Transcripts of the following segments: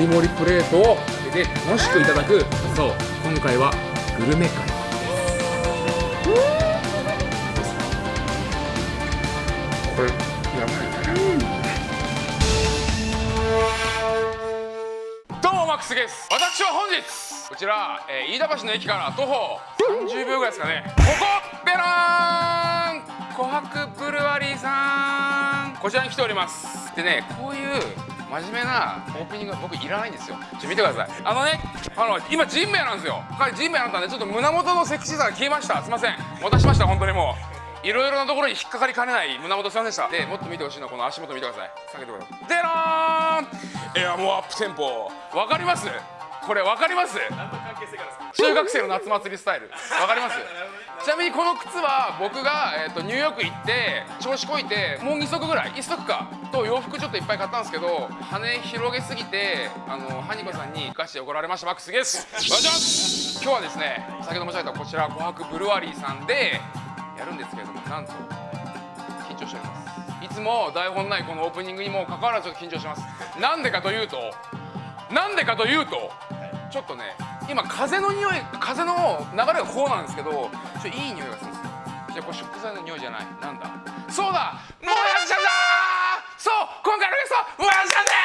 りもりプレートをで楽しくいただく。そう今回はグルメ会これやばいね、どうもマックスです。私は本日こちら、えー、飯田橋の駅から徒歩30秒ぐらいですかね。ここベローン。琥珀ブルワリーさん。こちらに来ております。でねこういう真面目なオープニングは僕いらないんですよ。ちょ見てください。あのねあの今ジンベエなんですよ。彼ジンベエなんだんでちょっと胸元のセクシーさが消えました。すいません。渡しました本当にもう。いろいろなところに引っかかりかねない胸元すいませんでした。でもっと見てほしいのはこの足元見てください。下げてください。デローンエアモアップテンポ。わかります？これわかります？中学生の夏祭りスタイル。わかります？ちなみにこの靴は僕が、えーと、ニューヨーク行って調子こいてもう2足ぐらい1足かと洋服ちょっといっぱい買ったんですけど羽広げすぎてあのハニコさんにガチで怒られました。マックスです。お願いします。今日はですね先ほど申し上げたこちら琥珀ブルワリーさんでやるんですけれどもなんと緊張しております。いつも台本ないこのオープニングにもかかわらずちょっと緊張します。なんでかというとなんでかというとちょっとね今風の匂い風の流れがこうなんですけどちょいい匂いがするんですよ。じゃあこれ食材の匂いじゃない。なんだ？そうだ！もやしちゃんだ！そう！今回のゲストもやしちゃんです！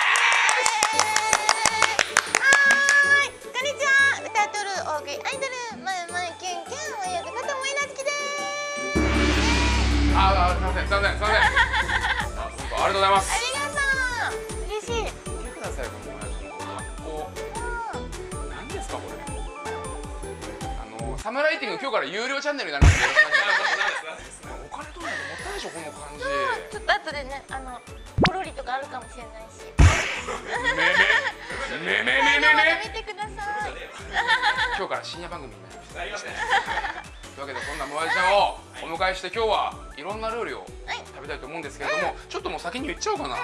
はい！こんにちは。歌っとる大食いアイドルまゆまゆキュンキュンともえなずきです。ああすいませんすいません。すいません ありがとうございますサムライティング今日から有料チャンネルになりますお金取るのもったいないでしょこの感じちょっと後でねあのポロリとかあるかもしれないしめめめめめめめ見てください今日から深夜番組になりましたというわけでそんなもやしちゃんをお迎えして今日はいろんな料理を食べたいと思うんですけれども、ちょっともう先に言っちゃおうかな、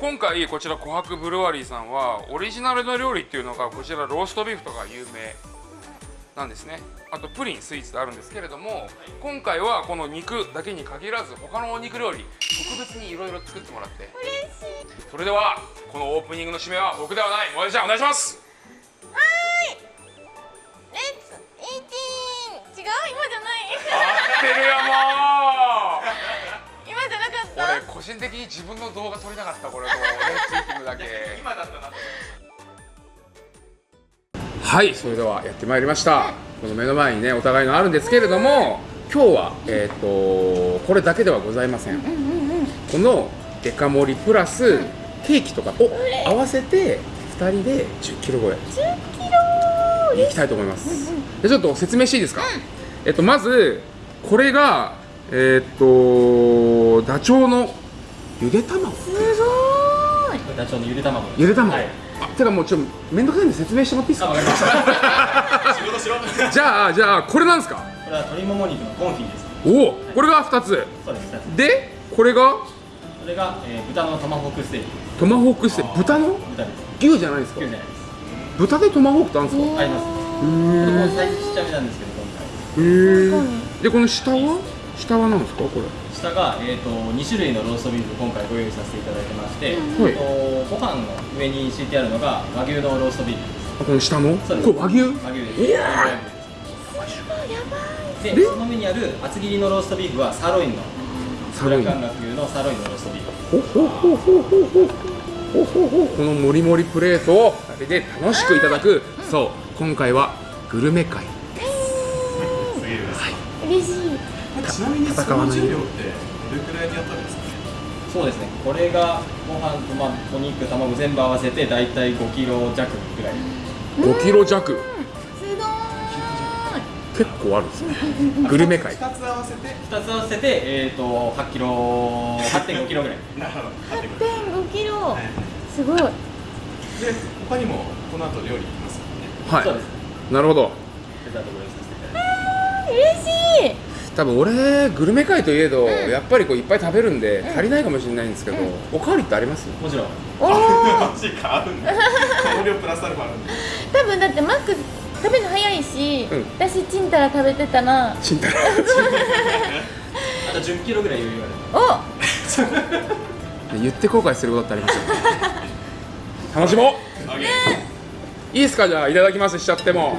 今回こちら琥珀ブルワリーさんはオリジナルの料理っていうのがこちらローストビーフとか有名なんですね。あとプリンスイーツであるんですけれども今回はこの肉だけに限らず他のお肉料理特別にいろいろ作ってもらって。嬉しい。それではこのオープニングの締めは僕ではないもやしちゃんお願いします。はーい。レッツイーティーン。違う？今じゃない。合ってるよもう。今じゃなかった？俺個人的に自分の動画撮りたかったこれもう。レッツイーティングだけ。今だったなはい。それではやってまいりました。この目の前にねお互いのあるんですけれども今日はえっ、とこれだけではございません。このデカ盛りプラスケーキとかを合わせて2人で1 0キロ超え。10キロいきたいと思います、でちょっと説明していいですか、えっとまずこれがえっとダチョウのゆで卵。すごーい。ダチョウのゆで卵ゆで卵、はいあてかもうちょっとめんどくさいんで説明してもらっていいですか？じゃあじゃあこれなんですか？れは鶏もも肉のコンフィです。おおこれが2つ。そうです2つ。でこれが？これが、えー、豚のトマホークステーキ。トマホークステーキ。豚の？豚です。牛じゃないですか？牛じゃないです。豚でトマホークってあるんですか？あります。へこれもサイズちっちゃめなんですけど今回。えへえでこの下は？下は何ですか？これ下が、えー、と2種類のローストビーフ今回ご用意させていただいてまして、はいえっとご飯の上に敷いてあるのが和牛のローストビーフです。あこの下の？そうです。これ和牛？和牛です。いやででその上にある厚切りのローストビーフはサーロインのサーロインのサーロインのローストビーフ。ほほほほほほほほほこのもりもりプレートを食べて楽しくいただくそう今回はグルメ会嬉しいちなみにその重量ってどれくらい。にやったんですかそうですね。これがご飯と、まあ、お肉卵全部合わせて大体5キロ弱ぐらい。5キロ弱。すごーい。結構ある。んですねグルメ会2つ合わせて？2つ合わせて、えー、と8キロ8.5キロぐらい。なるほど8.5キロすごい。で他にもこの後料理行きますもんね。はそうです。いなるほど。嬉しい多分俺グルメ会といえど、やっぱりこういっぱい食べるんで足りないかもしれないんですけど、おかわりってあります？もちろん。おおマジか。あるんだ香料プラスアルファあるんで。多分だってマック食べるの早いし、うん。私チンタラ食べてたらちんたらあと10キロぐらい余裕ある。お。言って後悔することってありますよ。ね楽しもう。いいですか？じゃあいただきます。しちゃっても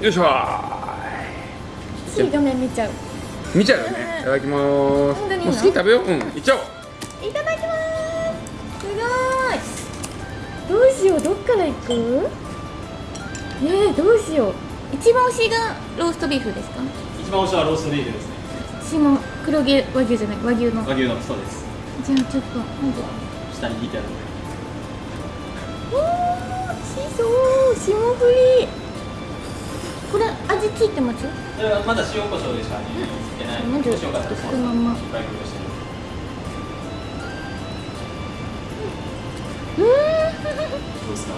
よいしょ。しい画面見ちゃう。見ちゃうよね。いただきます。もう本当にいいの？好きに食べよう。うんいっちゃおう。いただきます。すごい。どうしようどっから行く？ねえどうしよう。一番推しがローストビーフですか？一番推しはローストビーフですね。私も黒毛和牛じゃない？和牛の。和牛のそうです。じゃあちょっとまず下に引いてある。おーしそう霜降り。これ味ついてます？まだ塩コショウでしか味付けない。まずもしよかったらそのまうーん。どうですか？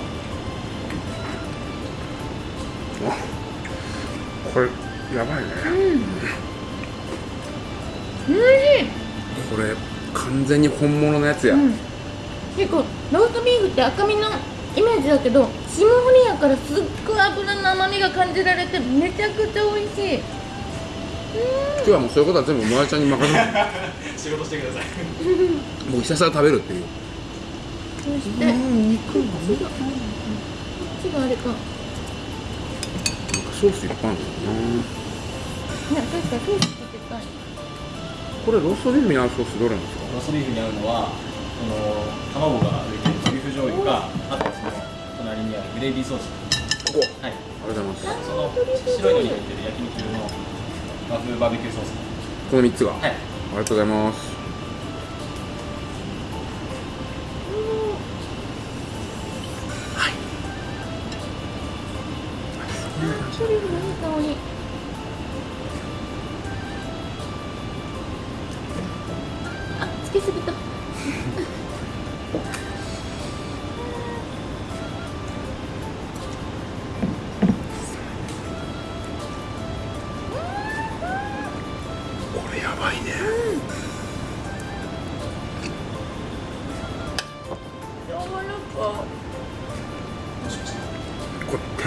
これやばいね。おいしい。これ完全に本物のやつや、うん、結構ローストビーフって赤身のイメージだけど霜降りやからすっごい油の甘みが感じられてめちゃくちゃ美味しい。今日はもうそういうことは全部もやちゃんに任せる 仕事してください。もうひたすら食べるっていう。そしてこっちがこっちがあれか。なんかソースいっぱいあるんだよな。ね確かにソースかけたい。これローストビーフに合うソースどれなんですか？ローストビーフに合うのはその卵が醤油かあとはその隣にあるグレービーソース。はい。ありがとうございます。その白いのに入ってる焼肉用の和風バーベキューソース。この3つが、はい。ありがとうございます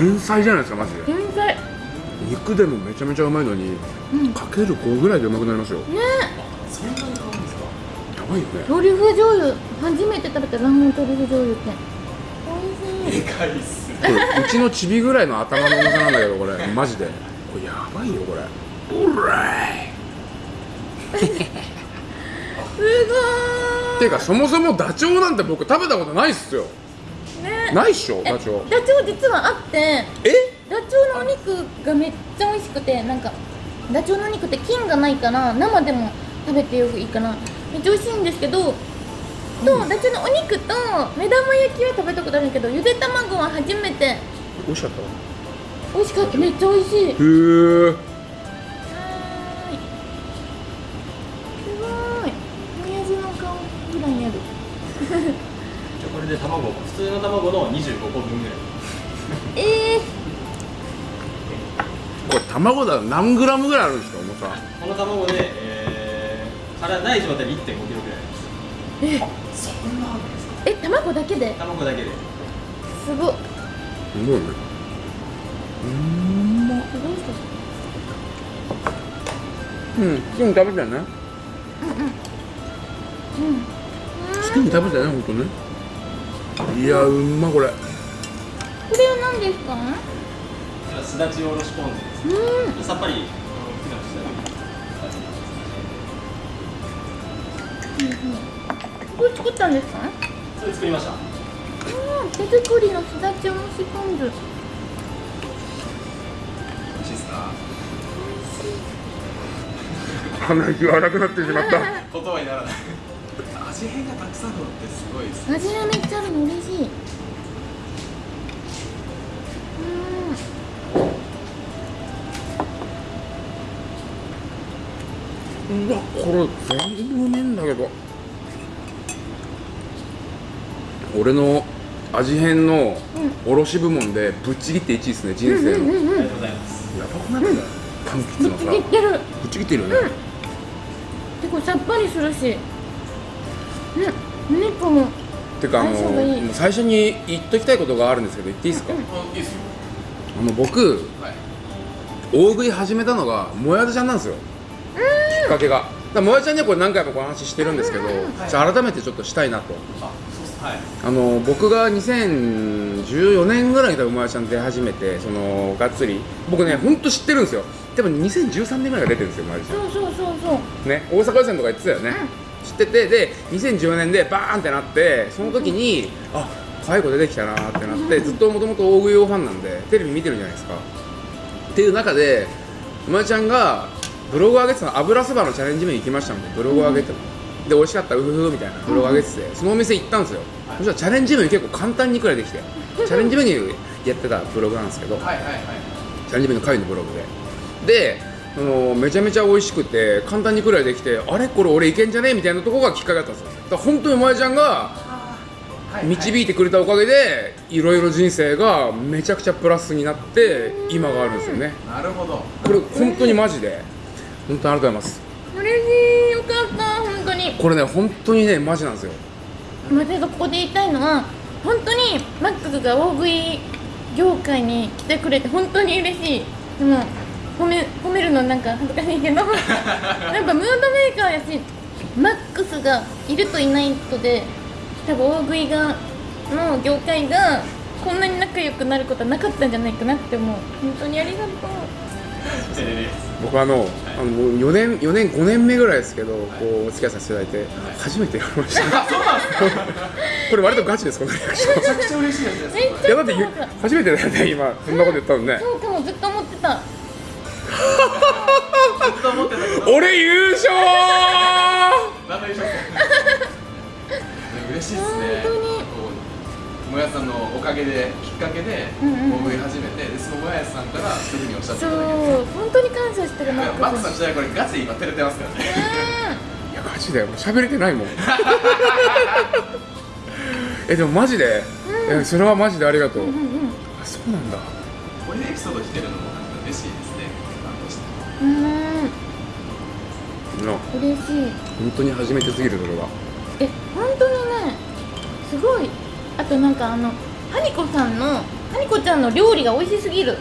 天才じゃないですかマジで。天才。肉でもめちゃめちゃうまいのに、うん。かける5ぐらいでうまくなりますよ。ね。そんなに買うんですか？やばいよね。トリュフ醤油初めて食べた卵黄トリュフ醤油って。美味しい。でかいっす。これうちのチビぐらいの頭の重さなんだけどこれマジで。これやばいよこれ。うらい。すごてい。うかそもそもダチョウなんて僕食べたことないっすよないっしょえダチョウ。ダチョウ実はあってえ？ダチョウのお肉がめっちゃ美味しくてなんかダチョウのお肉って菌がないから生でも食べてよくいいかなめっちゃ美味しいんですけどとダチョウのお肉と目玉焼きは食べたことあるけどゆで卵は初めて。美味しかったわ。美味しかった。めっちゃ美味しい。はへえすごい。親父の顔ぐらいにあるれで卵普通の卵の25個分ぐらい。えこれ卵だ何グラムぐらいあるんですか重さ？この卵で、えー、殻ない状態で1 5キロぐらい。ですそんなあるんですか？ー、え卵だけで？卵だけで。すごいすごいね。うん。ますごい人うん好きに食べてね。うん好きに食べてね本当ねいやうんまこれ。これは何ですか？すだちおろしポン酢です。うん。さっぱりこれ作ったんですか？それ作りました。うん手作りのすだちおろしポン酢。美味しいですか？鼻息荒くなってしまった。言葉にならない味変がたくさんあるのってすごいです。ね味がめっちゃあるの嬉しいうわこれ全部うめえんだけど。俺の味変の卸部門でぶっちぎって1位ですね人生の、うんうんうんうん。ありがとうございますやばくない？これ柑橘のさ。いってる。ぶっちぎってるよね、結構さっぱりするしうん。お肉もてかあの最初に言っときたいことがあるんですけど言っていいですか、あいいですよ。あの僕はい。大食い始めたのがもやだちゃんなんですよ。きっかけが。らもやちゃんにはこれ何回もこの話してるんですけど、じゃあ改めてちょっとしたいなと。あの僕が2014年ぐらいに多分もやちゃん出始めてそのがっつり。僕ね本当知ってるんですよ。でも2013年ぐらいが出てるんですよもやちゃんそうそうそうそう。ね、大阪予選とか言ってたよね、知っててで2014年でバーンってなってその時に、あ介護出てきたなーってなってずっともともと大食い用ファンなんでテレビ見てるじゃないですか。っていう中でまやちゃんがブログ上げてたの油そばのチャレンジメニュー行きましたみたいなブログ上げてたの、で美味しかったうふふみたいなブログ上げてて、そのお店行ったんですよ、そしたらチャレンジメニュー結構簡単にくらいできて チャレンジメニューやってたブログなんですけど、はいはいはい。チャレンジメニュー会のブログで。であのめちゃめちゃ美味しくて簡単にくらいできてあれこれ俺いけんじゃね？えみたいなところがきっかけだったんですよ。だから本当に萌えちゃんがはい導いてくれたおかげでいろいろ人生がめちゃくちゃプラスになって今があるんですよね。なるほど。これ本当にマジで本当にありがとうございます。嬉しいよかった本当に。これね本当にねマジなんですよ。私がここで言いたいのは本当にマックスが大食い業界に来てくれて本当に嬉しい。でも褒め褒めるのなんか恥ずかしいけどやっぱムードメーカーやしマックスがいるといないとで多分大食いがの業界がこんなに仲良くなることはなかったんじゃないかなって思う。本当にありがとう。え僕あのあのもう4年4年5年目ぐらいですけどこうお付き合いさせていただいて初めてやりました。これ割とガチですこのリアクション。めちゃくちゃ嬉しいです。いやだってゆ初めてだよね今そんなこと言ったのね。そうかもずっと思ってた俺優勝嬉しいですね。本当に。こうもやさんのおかげできっかけでうんうん大食い始めてでそのもやさんからそういうふうにおっしゃってそいうただけて。本当に感謝してるマッマックさんちなみにこれガチで今照れてますからね。いやマジでもう喋れてないもん。えでもマジで、えそれはマジでありがとう、うんうんうん。あそうなんだ。こういうエピソード聞けるの？うーん。の嬉しい。本当に初めてすぎるそれは。え本当にねすごい。あとなんかあのハニコさんのハニコちゃんの料理が美味しすぎる。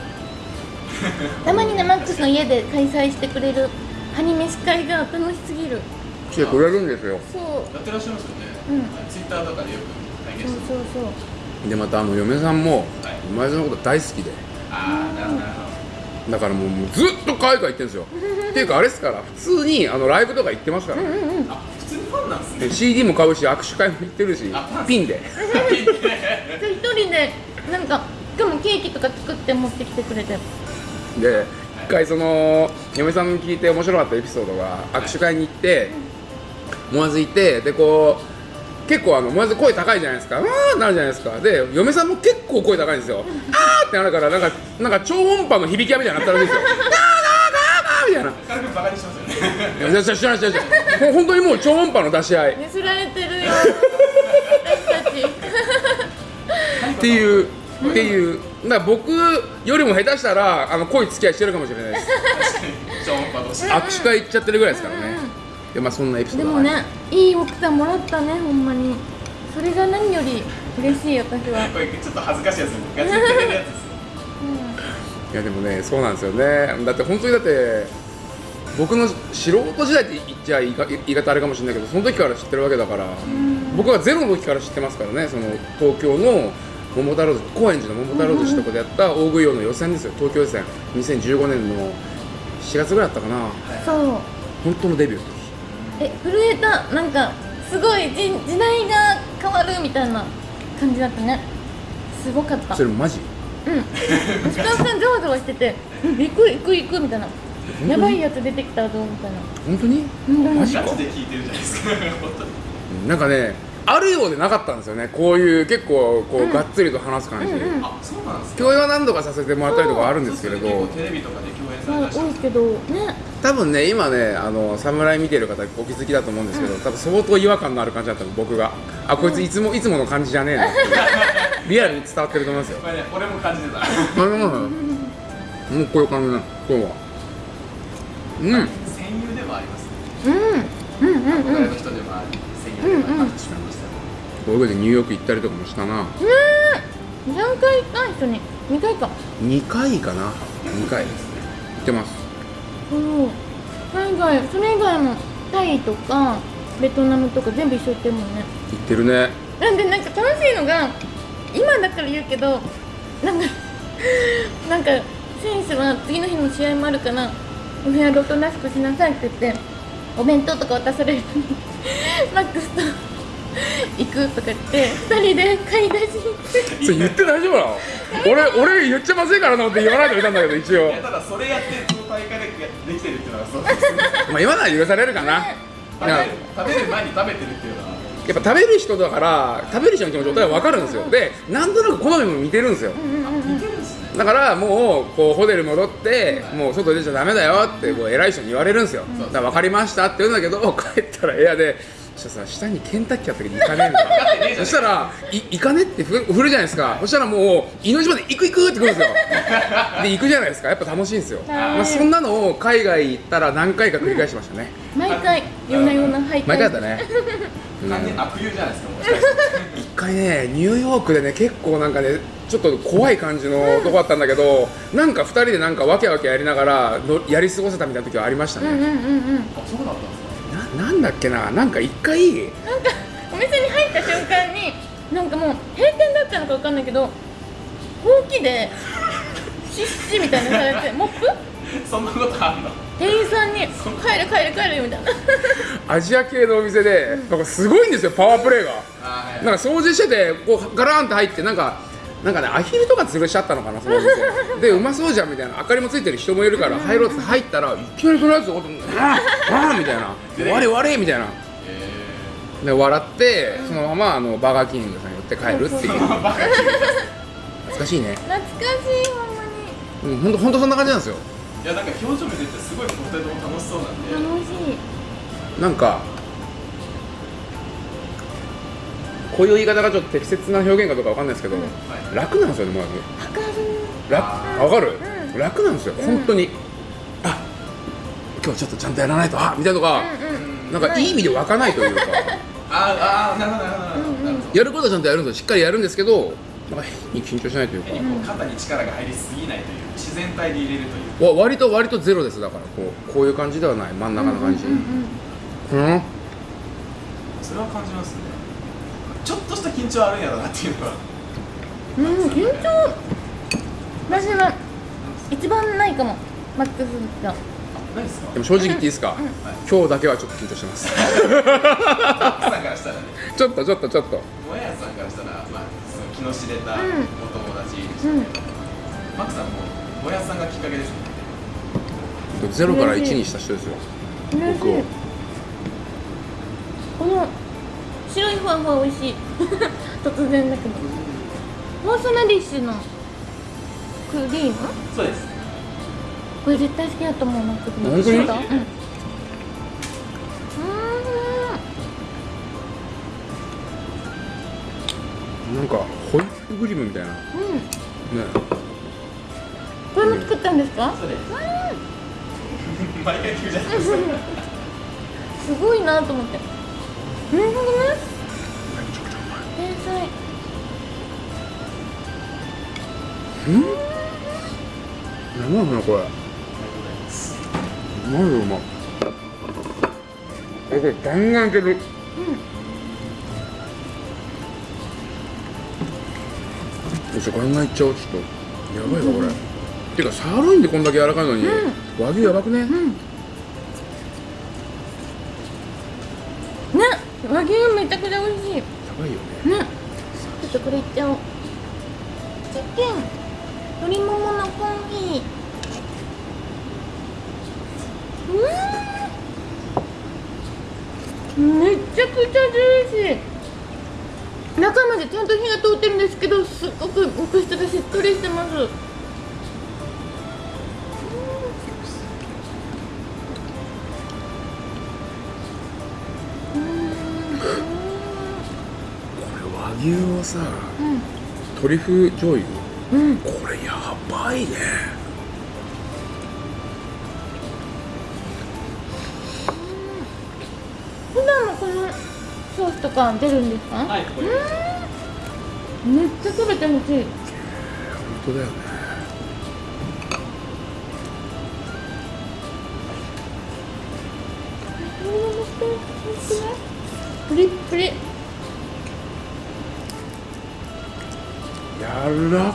たまにねマックスの家で開催してくれるハニ飯会が楽しすぎる。来てくれるんですよ。そう。やってらっしゃいますよね、うん。ツイッターとかでよく。拝見そうしてそうそう。でまたあの嫁さんもはい。前園のこと大好きで。ああなるほどだからもうもうずっと海外行ってるんですよ。っていうかあれですから普通にあのライブとか行ってますからね、うんうん普通にファンなんですね。で CD も買うし握手会も行ってるしあピンで。で。一人でなんかしかもケーキとか作って持ってきてくれて。で一回その嫁さんに聞いて面白かったエピソードが握手会に行って思わずいてでこう結構あの思わず声高いじゃないですか「わー」なるじゃないですか。で嫁さんも結構声高いんですよ「あー」ってなるからなんかなんか超音波の響き屋みたいになったらしいんですよ「あーあーあーあー」みたいな。軽くバカにしますよね。いやい知らない知らないもう本当にもう超音波の出し合いねすられてるよ私たちっていうっていうだから僕よりも下手したらあの濃い付き合いしてるかもしれないです超音波同士握手会行っちゃってるぐらいですからねでまあそんなエピソードがでもねい。い奥さんもらったねほんまに。それが何より嬉しい私は。これちょっと恥ずかしいやつガチでやつですいやでもねそうなんですよね。だって本当にだって僕の素人時代って言っちゃ言い方あれかもしれないけどその時から知ってるわけだから僕はゼロの時から知ってますからねその東京の桃太郎寿高円寺の桃太郎寿司とかでやった大食い王の予選ですよ。東京予選。2015年の4月ぐらいだったかな。そう。本当のデビューえ震えたなんかすごい時時代が変わるみたいな感じだったね。すごかった。それマジ？うん。スタッフさんざわざわしてて「うん行く行く行く」みたいな「やばいやつ出てきたぞ」みたいな。本当に？本当にマジか？で聞いてるじゃないですか。本当になんかねあるようでなかったんですよね。こういう結構こう、がっつりと話す感じ、うんうん。あそうなんですか？共演は何度かさせてもらったりとかあるんですけれど。テレビとかで共演された多いけどね多分ね今ねあの侍見てる方お気づきだと思うんですけど、多分相当違和感のある感じだったの僕が。あこいついつもいつもの感じじゃねえなって リアルに伝わってると思いますよ。これね俺も感じてた。もうこういう感じな今日は。うん。戦友でもあります。ねうん。うんうんうん。憧れの人でもあり戦友でもあります。しましたこういうことでニューヨーク行ったりとかもしたな。何回行った一緒に。2回か。2回かな。2回。行ってます。そう。海外それ以外もタイとかベトナムとか全部一緒行ってるもんね。行ってるね。なんでなんか楽しいのが今だから言うけどなんか なんか選手は次の日の試合もあるからお部屋でおとなしくしなさいって言ってお弁当とか渡されるのにマックスと行くとか言って2人で買い出しに行って。それ言って大丈夫なの？俺俺言っちゃまずいからなって言わないといたんだけど一応。ただそれやってその大会でできてるっていうのはそう。ですまあ今なら許されるかな。食べる食べる前に食べてるっていうのは。やっぱ食べる人だから食べる人の気持ち俺は分かるんですよ。でなんとなく好みも似てるんですよ。似てるんですね。だからもうこうホテル戻ってもう外出ちゃダメだよってこう偉い人に言われるんですよ。だから分かりましたって言うんだけど帰ったら部屋でそしたらさ下にケンタッキーあったけど行かねえんそしたらい行かねってふ振るじゃないですか。そしたらもう命まで行く行くってくるんですよ。で行くじゃないですか。やっぱ楽しいんですよ、まあ、そんなのを海外行ったら何回か繰り返しましたね。毎回夜な夜な入って毎回だったね。完全に悪友じゃないですかもしかして一回ねニューヨークでね結構なんかねちょっと怖い感じのとこだったんだけどなんか2人でなんかわけわけやりながらのやり過ごせたみたいな時はありましたうんうんね、うんうん。あそうだったんですかななんだっけな？なんか一回なんかお店に入った瞬間になんかもう閉店だったのかわかんないけどほうきでシッシみたいなのされてモップ？そんなことあんの？店員さんに「帰る帰る帰る」みたいな。アジア系のお店でなんかすごいんですよパワープレイが。はい。なんか掃除しててこうガラーンって入ってなんかなんかねアヒルとか吊るしちゃったのかなそのお店。でうまそうじゃんみたいな。明かりもついてる人もいるから入ろうって入ったらいきなりそのやつを「あああみたいな「我我みたいな。えで笑ってそのままあのバーガーキングさんに寄って帰るっていう。懐かしいね。懐かしいほんまに。うんほんとほんとそんな感じなんですよ。いやなんか表情見ててすごいポテトも楽しそうなんで。楽しい。なんかこういう言い方がちょっと適切な表現かどうかわかんないですけど、はい楽なんですよねまず。わかる。楽あわかる、うん。楽なんですよ、本当に。あ今日ちょっとちゃんとやらないとあみたいなのが、うんうんなんかい。い意味で湧かないというか。あーあーなるほどなるほど。なるほどなるほどやることはちゃんとやるんですよ。しっかりやるんですけどなんか変に緊張しないというか、肩に力が入りすぎないという自然体で入れるという。わ割と割とゼロですだから。こうこういう感じではない。真ん中の感じ。うんうんうんうん。それは感じますね。ちょっとした緊張あるんやろなっていうのはうん、緊張。私は一番ないかも。マックスが何ですか？でも正直言っていいですか、今日だけはちょっと緊張してます。奥さんからしたらね。ちょっとちょっとちょっと。もやさんからしたら、まあ、その気の知れたおうん。友達でしたけど、マックさんももやさんがきっかけですね。ゼロから1にした人ですよ。僕を。この白いふわふわ美味しい。突然だけどモースナディッシュのクリーム？そうです。これ絶対好きだと思うマックス本当に？うん。うん。なんかホイップクリームみたいな。ねうん。これも作ったんですか？す。ごいなと思って。なるほどね天才何なのこれ何うまえこれガンガンい。けるよしガンガンいっちゃおうちょっとやばいわこれ、てかサーロインでこんだけ柔らかいのに、和牛やばくね、うん。ね和牛めちゃくちゃ美味しい。ねやばいよね。ちょっとこれいっちゃおう。チキン鶏もものコンフィうん。めちゃくちゃジューシー。中までちゃんと火が通ってるんですけどすっごく肉質がしっとりしてます。これ和牛をさうん。トリュフ醤油？うん。これやばいね。普段もこのソースとか出るんですか？はいめっちゃ食べてほしい。本当だよね。プリップリ。柔ら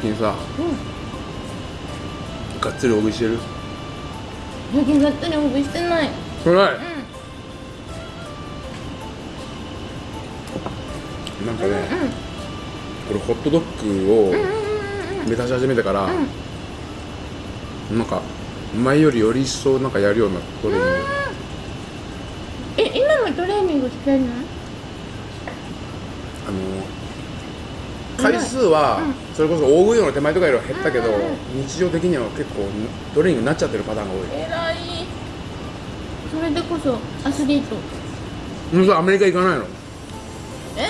最近さがっつり大食いしてる？最近がっつり大食い。してない？それなんかね、これホットドッグを目指し始めてから、なんか前よりより一層なんかやるようなトレーニングえ今もトレーニングしてんの？あの回数はそれこそ大食いの手前とかよりは減ったけど、日常的には結構トレーニングになっちゃってるパターンが多い。えらい。それでこそアスリート。うんそうアメリカ行かないの。え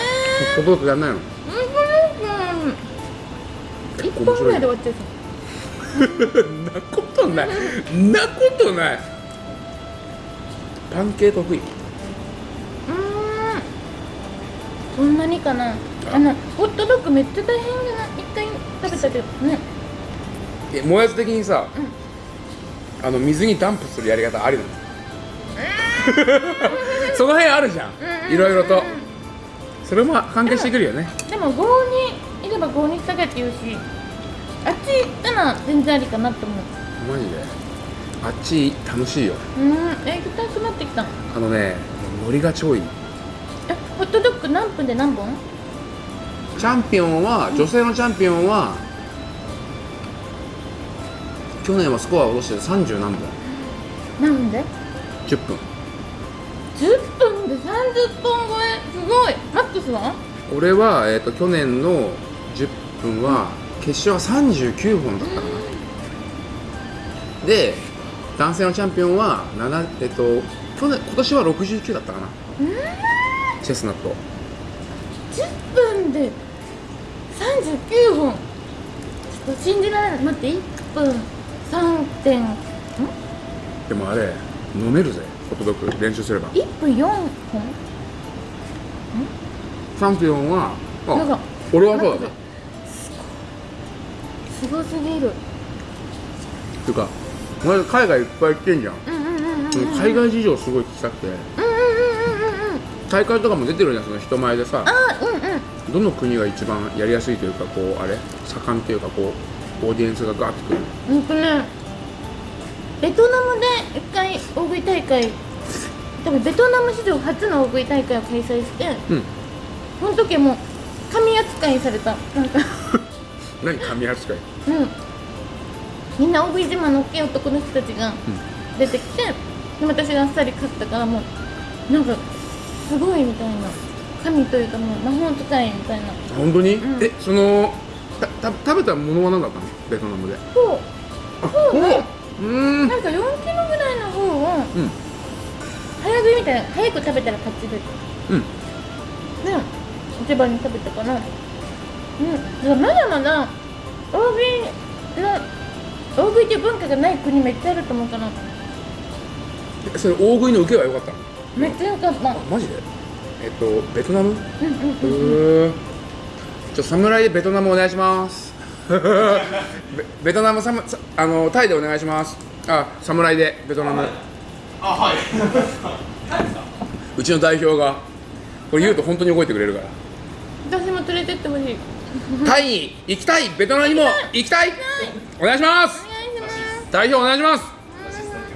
ホットドッグやんないの。一本ぐらい。で終わっちゃうん なことない。んなことない。パン系得意。うーん。そんなにかな。あのホットドッグめっちゃ大変じゃない一回食べたけどね。えもやつ的にさ、あの水にダンプするやり方ありなの？その辺あるじゃん。いろいろと。それも関係してくるよね。でも郷にいれば郷に従えって言うしあっち行ったら全然ありかなって思う。マジで？あっち楽しいよ。うーん。え行きたくなってきたあのねノリが超いい。えホットドッグ何分で何本？チャンピオンは女性のチャンピオンは去年はスコアを落として30何本何分で？10分。10分で？30本超え？すごい。マックスは？俺は、えー、と去年の10分は決勝は39本だったかな。で男性のチャンピオンは7えっ、と去年今年は69だったかな。チェスナット。10分で？39本ちょっと信じられない。待って1分3点ん？でもあれ飲めるぜ。ホットドッグ練習すれば。1分4本？チャンピオンは俺はそうだねすごすぎる。ていうかお前海外いっぱい行ってんじゃん。海外事情すごい聞きたくて。うんうんうんうんうん大会とかも出てるじゃんその人前でさ。あうんうん。どの国が一番やりやすいというかこうあれ？盛んっていうかこうオーディエンスがガーッとくる。うんとね。ベトナムで一回大食い大会。多分ベトナム史上初の大食い大会を開催してうん。その時もう神扱いされた。なんか。何神扱い？うん。みんな大食い自慢の大きい男の人たちが出てきて、で私があっさり勝ったからもうなんかすごいみたいな。神というかもう魔法使いみたいな。本当に、うん。えそのたた食べたものは何だったの？ベトナムで。そう。そうね。う。ーん。なんか4キロぐらいの方をうん。早食いみたいな早く食べたら勝ちでうん。ね。一番に食べたかな。うん。まだまだ大食いの大食いっていう文化がない国めっちゃあると思うからえそれ大食いの受けは良かったの？めっちゃよかった。あマジで？えっとベトナム？うんうんへえちょ侍でベトナムお願いします。ベ ベトナムサムさあのタイでお願いします。あ侍でベトナム。あはい。うちの代表が。これ言うと本当に覚えてくれるから。私も連れてってほしい。タイに行きたい。ベトナムにも行きたい。お願いします。お願いします。代表お願いします。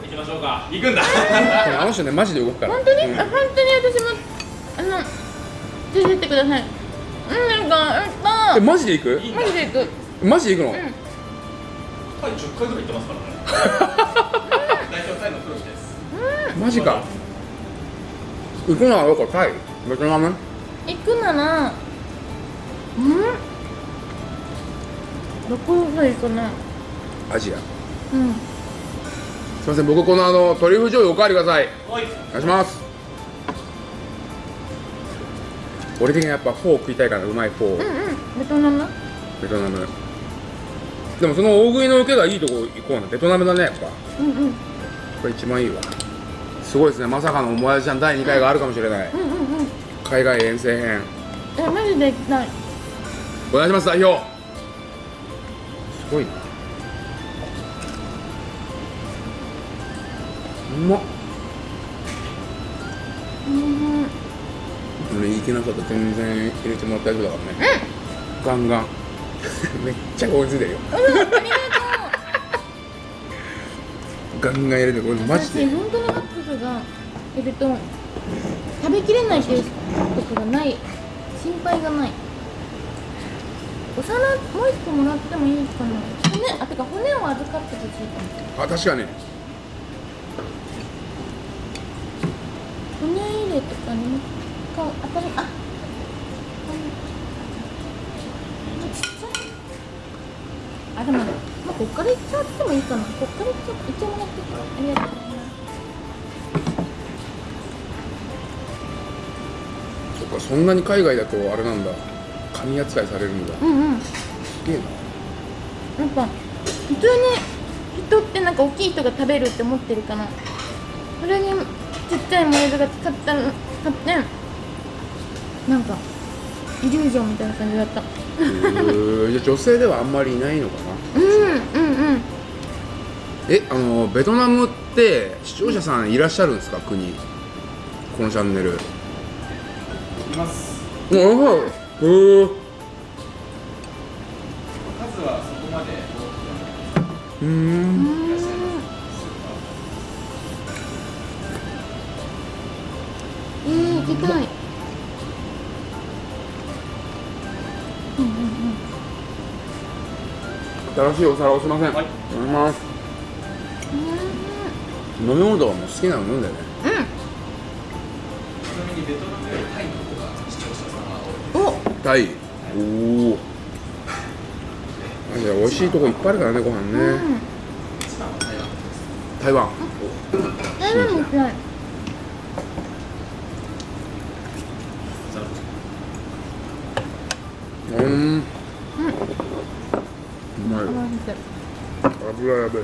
行きましょうか。行くんだ。あの人ねマジで動くから。本当に、うん。あ本当に私もあの連れてってくださいうんなんかえマジで行く？うんマジで行く。マジで行くの、ん。タイ10回ぐらい行ってますからね。代表タイのプロですマジか。行くのはどこ？タイ？ベトナム？行くならうん？どこがいいかな。アジア。うん。すいません僕このあのトリュフ醤油おかわりください。はい。お願いします俺的にはやっぱフォー食いたいからうまいフォー、うんうん。ベトナム？ベトナム。でもその大食いの受けがいいとこ行こうな。ベトナムだねやっぱ。うんうん。これ一番いいわ。すごいですね。まさかのもやしちゃん第2回があるかもしれない。うんうんうん。海外遠征編。えマジで？行きたい。お願いします代表。すごいな。うまっ俺いけなかったら全然入れてもらって大丈夫だからね。ガンガン。めっちゃ追いついてるようんありがとう。ガンガン入れてこれマジで。私本当にマックスがいると食べきれないっていうことがない。心配がない。お皿もう一個もらってもいいかな。骨あてか骨を預かってほしいかも。あ確かに。骨入れとかにもか当たりあちっちゃいあでもまあこっからいっちゃってもいいかなこっからいっちゃいっちゃもらってありがとう。ございますそっかそんなに海外だとあれなんだ。神扱いされるんだうんうん。すげえな。やっぱ普通に人ってなんか大きい人が食べるって思ってるからそれにちっちゃいモデルが使った買ってなんかイリュージョンみたいな感じだった。じゃあ女性ではあんまりいないのかな。うんうんうんえあのベトナムって視聴者さんいらっしゃるんですか？国。このチャンネル。います。ああへえ数はそこまでうーん新しいお皿をすいません、はい。いただきます。飲み物とかも好きなの飲んだよね。うん。おタイおお美味しいとこいっぱいあるからねご飯ね、うん台湾台湾。うんて油やべえ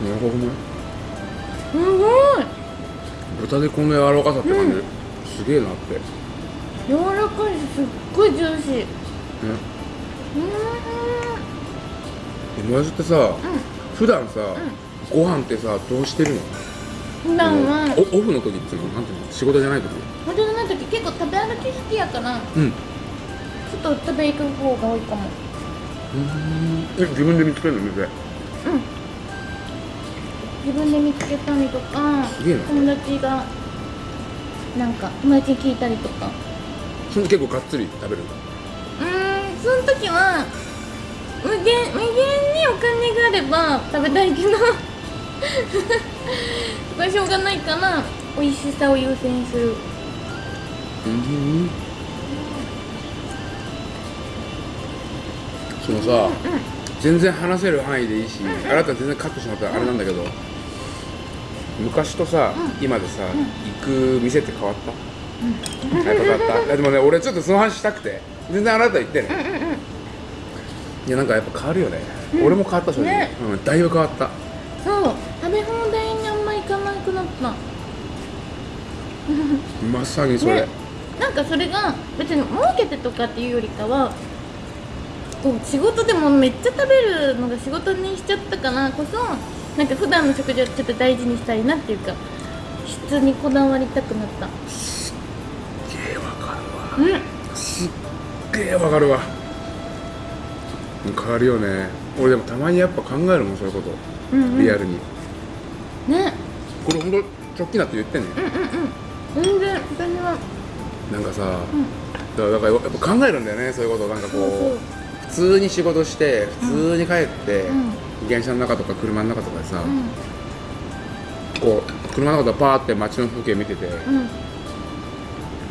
やばくない。すごい豚でこん。な柔らかさって感じ、すげえなって、柔らかいしすっごいジューシーね、うえもやしってさ、普段さ、ご飯ってさどうしてるの？ん普段はおオフの時っていうのなんていうの？仕事じゃない時？本当の時結構食べ歩き好きやからうん。外食べ行く方が多いかも。え自分で見つけるの？店うん。自分で見つけたりとか友達がなんか友達に聞いたりとか。その結構がっつり食べる？んだうーんその時は無限無限にお金があれば食べたいけど。これしょうがないから美味しさを優先する。うんそのさ、全然話せる範囲でいいし、あなた全然カットしまったらあれなんだけど、昔とさ、今でさ、行く店って変わった、やっぱ変わった？でもね俺ちょっとその話したくて全然あなた言ってね、いやなんかやっぱ変わるよね、俺も変わった正直、ね。うん、だいぶ変わった。そう。食べ放題にあんま行かなくなった。まさにそれ、ね。なんかそれが別に儲けてとかっていうよりかはこう仕事でもめっちゃ食べるのが仕事にしちゃったからこそなんか普段の食事をちょっと大事にしたいなっていうか質にこだわりたくなった。すっげえわかるわ。うん。すっげえわかるわ変わるよね。俺でもたまにやっぱ考えるもんそういうこと、うんうん。リアルに。ね。これほんと直近だって言ってんね、全然私はなんかさ、だからだからやっぱ考えるんだよねそういうこと。なんかこう普通に仕事して普通に帰って、うん。電車の中とか車の中とかでさ、うん。こう車の中でパーって街の風景見てて、うん。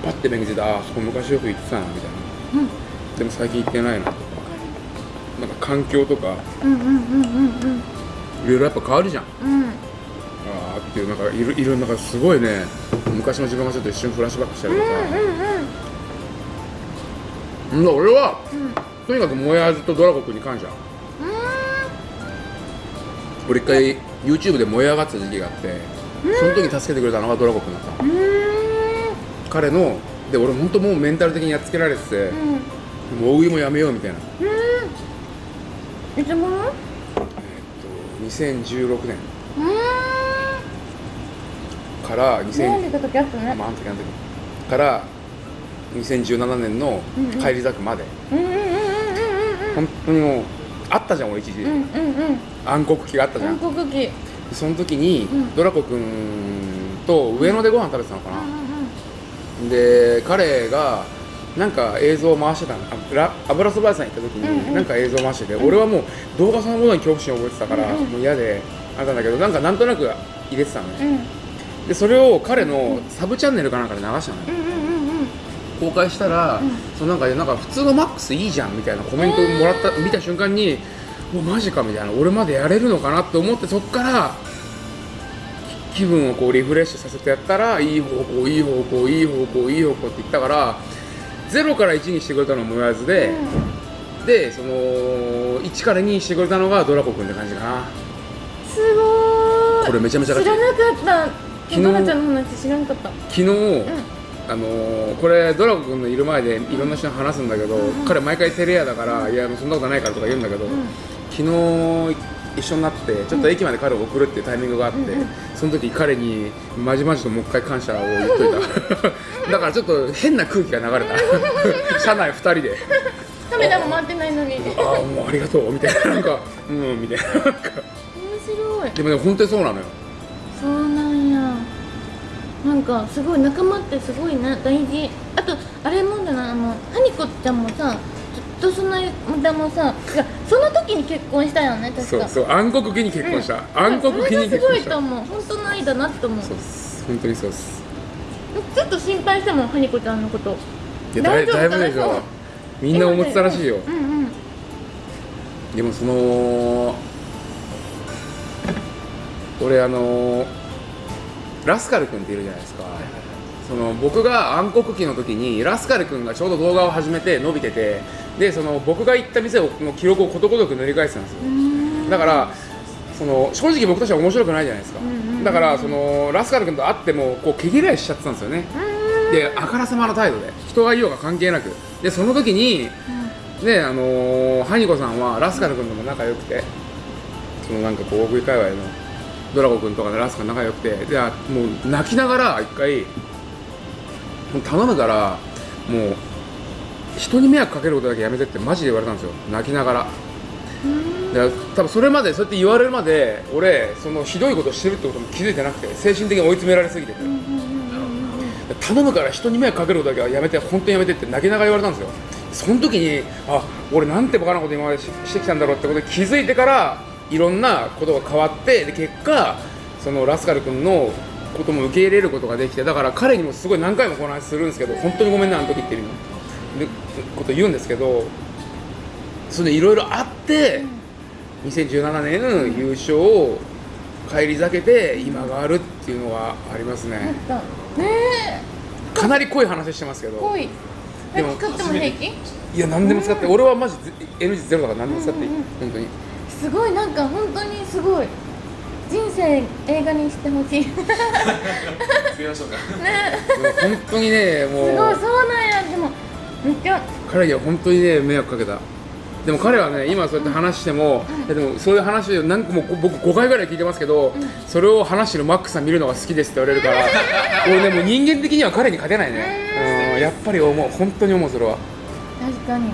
パッて目についてああそこ昔よく行ってたなみたいな。うん。でも最近行ってないなと。かなんか環境とかうんうんうんうんいろいろやっぱ変わるじゃん。うん。うんああっていうなんかいるいるなんかすごいね。昔の自分がちょっと一瞬フラッシュバックしたりとか、うんうん、俺はうん。とにかくもや味とドラゴン君に感謝。うん。俺一回 YouTube で燃え上がってた時期があってその時に助けてくれたのがドラゴ君だったうーん。彼ので俺本当もうメンタル的にやっつけられてて、うん。もう大食いもやめようみたいな、いつ頃うえっと2016年。から悩ん2000でた時あったねまああの時あの時から2017年の帰り咲くまで、うんうんうんうん本当にもうあったじゃん俺一時、うんうんうん。うんうん暗黒期があったじゃん、韓国期。その時に、うん。ドラコ君と上野でご飯食べてたのかな、うんうん。で彼がなんか映像を回してたの。油そば屋さん行った時に、うんうん。なんか映像を回してて、俺はもう動画そのものに恐怖心を覚えてたから、うんうん。もう嫌であったんだけどなんかなんとなく入れてたのね、うん。でそれを彼のサブチャンネルかなんかで流したのよ、うんうんうんうん。公開したら、うん。そのなんかなんか普通のマックスいいじゃんみたいなコメントをもらった、見た瞬間にもうマジかみたいな。俺までやれるのかなって思ってそっからき気分をこうリフレッシュさせてやったらいい方向いい方向いい方向いい方向って言ったから0から1にしてくれたのもやずで、でその1から2にしてくれたのがドラコ君って感じかな。すごーい。これめちゃめちゃ知らなかった。昨日ドラちゃんの話知らなかった。昨日、あのーこれドラゴ君のいる前でいろんな人に話すんだけど、彼毎回テレアだから、いやもうそんなことないからとか言うんだけど、昨日一緒になってちょっと駅まで彼を送るっていうタイミングがあって、その時彼にまじまじともう一回感謝を言っといた。だからちょっと変な空気が流れた。車内2人で。カメラも回ってないのに。面「ああもうありがとう」みたいな。なんか「うん」みたいな。なんか。白い。でもね本当にそうなのよ。そうなんや。なんかすごい仲間ってすごいな大事。あとあれもだなあのハニコちゃんもさとその間もさいやその時に結婚したよね確か。そうそう暗黒期に結婚した、暗黒期に結婚した。すごいと思う。本当の愛だなって思う。そうっす。本当にそうっす。ずっと心配したもんハニコちゃんのこと。いやだい大丈夫だいぶでしょ。みんな思ってたらしいよ。うんうん。でもその俺あのラスカル君っているじゃないですかその僕が暗黒期の時にラスカル君がちょうど動画を始めて伸びててでその僕が行った店をの記録をことごとく塗り返してたんですよ。だからその正直僕たちは面白くないじゃないですか、だからそのラスカル君と会ってもこう毛嫌いしちゃってたんですよね、であからさまな態度で人がいようが関係なく。でその時に、ねあのーハニコさんはラスカル君とも仲良くてそのなんかこう大食い界隈のドラゴ君とかでラスカル仲良くてであもう泣きながら一回頼むからもう人に迷惑かけることだけやめてってマジで言われたんですよ。泣きながら。で多分それまでそうやって言われるまで俺そのひどいことしてるってことも気づいてなくて精神的に追い詰められすぎてて、頼むから人に迷惑かけることだけはやめて本当にやめてって泣きながら言われたんですよ。その時にあ俺なんてバカなこと今までししてきたんだろうってことに気づいてからいろんなことが変わってで結果そのラスカル君のことも受け入れることができてだから彼にもすごい何回もこの話するんですけど本当にごめんなあの時っていうでこと言うんですけどそれいろいろあって、2017年優勝を返り咲けて今があるっていうのがありますね。ねかなり濃い話してますけえど。濃い。でも使っても平気？いや何でも使って。俺はマジ NG ゼロだから何でも使っていい、うんうんうん。本当に。すごいなんか本当にすごい人生映画にしてほしい。ね。作りましょうかでも本当にねすごいもうそうなんや。でもめっちゃ。彼には本当にね迷惑かけた。でも彼はね今そうやって話しても、いやでもそういう話を何個も僕5回ぐらい聞いてますけど、それを話してるマックさん見るのが好きですって言われるから俺ねもう人間的には彼に勝てないね、うん、やっぱり思う本当に思うそれは。確かに。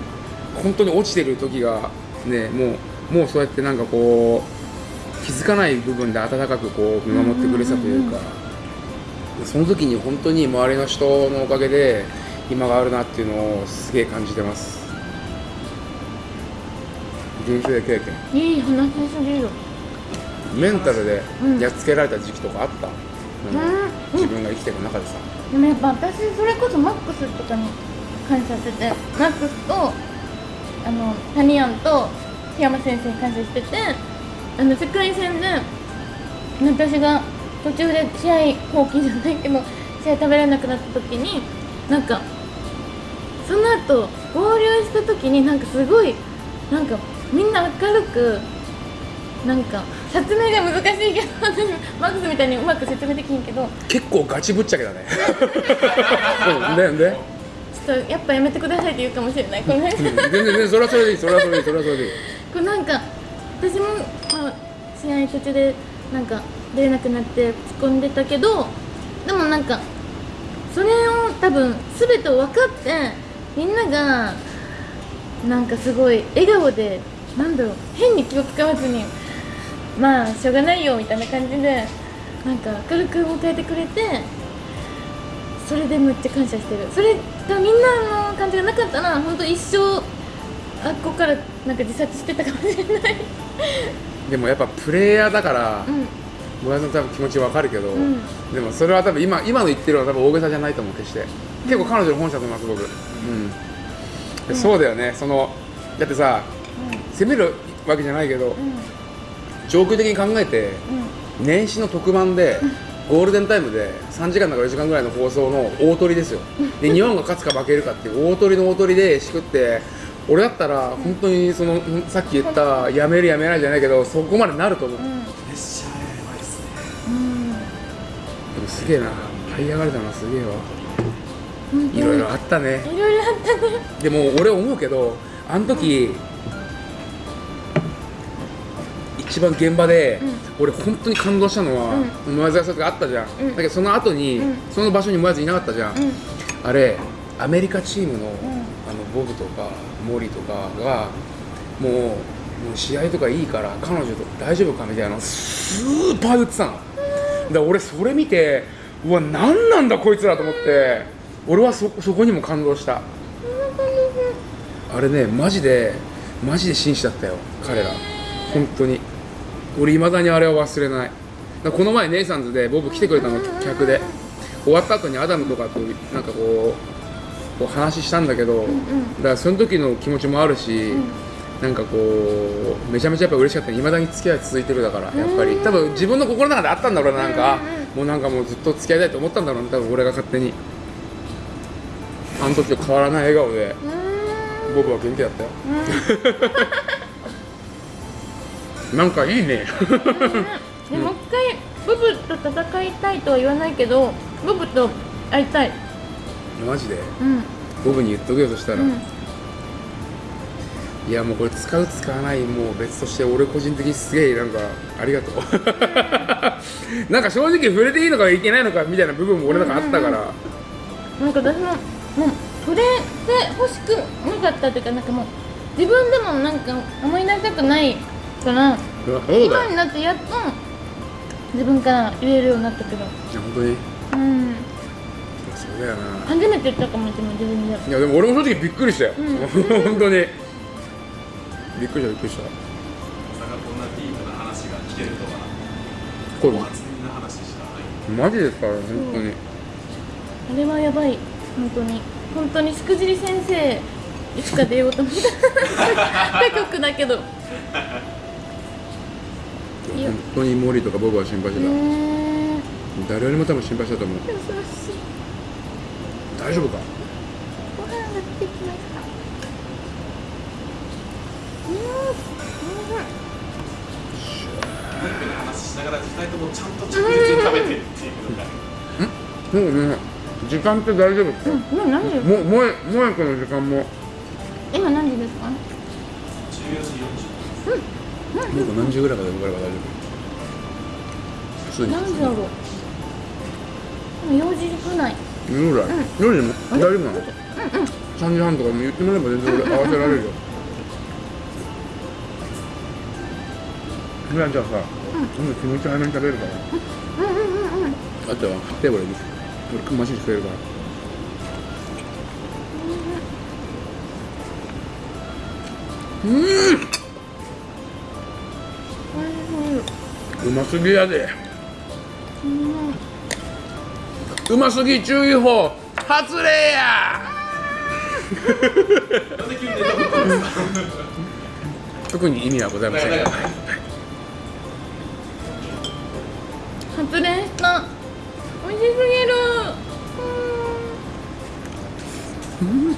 本当に落ちてる時がねもうもうそうやってなんかこう気づかない部分で温かくこう見守ってくれてたというか、その時に本当に周りの人のおかげで今があるなっていうのをすげえ感じてます。人生経験？いい話すぎるメンタルでうん。やっつけられた時期とかあった、うん。自分が生きていく中でさ、でもやっぱ私それこそマックスとかに感謝しててマックスとあのタニアンと檜山先生に感謝しててあの世界戦で私が途中で試合放棄じゃないけど試合食べれなくなった時になんかその後合流した時になんかすごいなんかみんな明るくなんか説明が難しいけど私マックスみたいにうまく説明できんけど結構ガチぶっちゃけだね。うんで？で ちょっとやっぱやめてくださいって言うかもしれない。この辺うん。全然全然それはそれでいいそれはそれでいいそれはそれでいい。これなんか私も、まあ、試合途中でなんか出れなくなって落ち込んでたけどでもなんかそれを多分全てを分かってみんながなんかすごい笑顔でなんだろう変に気を使わずにまあしょうがないよみたいな感じでなんか明るく迎えてくれてそれでめっちゃ感謝してる。それがみんなの感じがなかったら本当一生あっこからなんか自殺してたかもしれない。でもやっぱプレイヤーだからうん。村井さん多分気持ちわかるけど、ん。でもそれは多分今今の言ってるのは多分大げさじゃないと思う決して。結構彼女の本社と思います僕。うん、でそうだよね。そのだってさ責めるわけじゃないけど、上空的に考えて年始の特番でゴールデンタイムで3時間だから4時間ぐらいの放送の大トリですよ。で日本が勝つか負けるかっていう大トリの大トリでしくって俺だったら本当にそのさっき言ったやめるやめないじゃないけどそこまでなると思う、うん。うんプレッシャーやばいっすね。うん。でもすげえな。這い上がれたのはすげえわ。いろいろあったね。いろいろあったね。でも俺思うけどあの時、一番現場で、俺本当に感動したのは、もやずやさんがあったじゃん、うん。だけどその後に、うん。その場所にもやずいなかったじゃん、うん。あれアメリカチームの,、ん。あのボブとかモリとかがもうもう試合とかいいから彼女と大丈夫かみたいなスーパー言ってたの、だから俺それ見てうわ何なんだこいつらと思って俺はそこにも感動した。あれねマジでマジで紳士だったよ彼ら。本当に。俺いまだにあれは忘れない。だこの前ネイサンズでボブ来てくれたの客で。終わった後にアダムとかとなんかこうこう話したんだけど、だからその時の気持ちもあるし、なんかこうめちゃめちゃやっぱ嬉しかった。いまだに付き合い続いてるだからやっぱり。多分自分の心の中であったんだろうななんか、もうなんかもうずっと付き合いたいと思ったんだろうね多分俺が勝手に。あの時と変わらない笑顔でボブは元気だったよ。なんかいいね。でもう一回ボブと戦いたいとは言わないけどボブと会いたいマジで。うん。ボブに言っとくよそしたら、うん。いやもうこれ使う使わないもう別として俺個人的にすげえなんかありがとう。なんか正直触れていいのかいけないのかみたいな部分も俺の中あったから、なんか私ももう触れて欲しくなかったというかなんかもう自分でもなんか思い出したくないから今になってやっと自分から言えるようになったけど。いや本当に。うんだよな。初めて言ったかもしれない。自分でいやでも俺も正直びっくりしたよ、う本当に。びっくりしたびっくりした。まさかこんなディープな話が聞けるとはこれお初耳な話でしたマジですから本当に、あれはやばい。本当に。本当にしくじり先生いつか出ようと思った。他局だけど。本当にモリとかボブは心配してた、ね誰よりも多分心配したと思う。え優しい大丈夫か？ご飯が出てきました話しながら2人ともちゃんと着実に食べてっていうのが。もうね時間って大丈夫ですか、うん今何時もうもえもえこの時間も。今何時ですか？14時40分もう何時ぐらいまで動かれば大丈夫？普通に。何時だろう？今4時ぐらい夜ぐらい、夜でも大丈夫なの、3時半とかも言ってもらえば全然俺合わせられるよ。じゃあじゃあさ、今度気持ち早めに食べるから。あとは買って俺に俺マシにしてくれるから。うますぎやでうますぎ注意報発令や。特に意味はございませんが。発電した美味しすぎる。うん。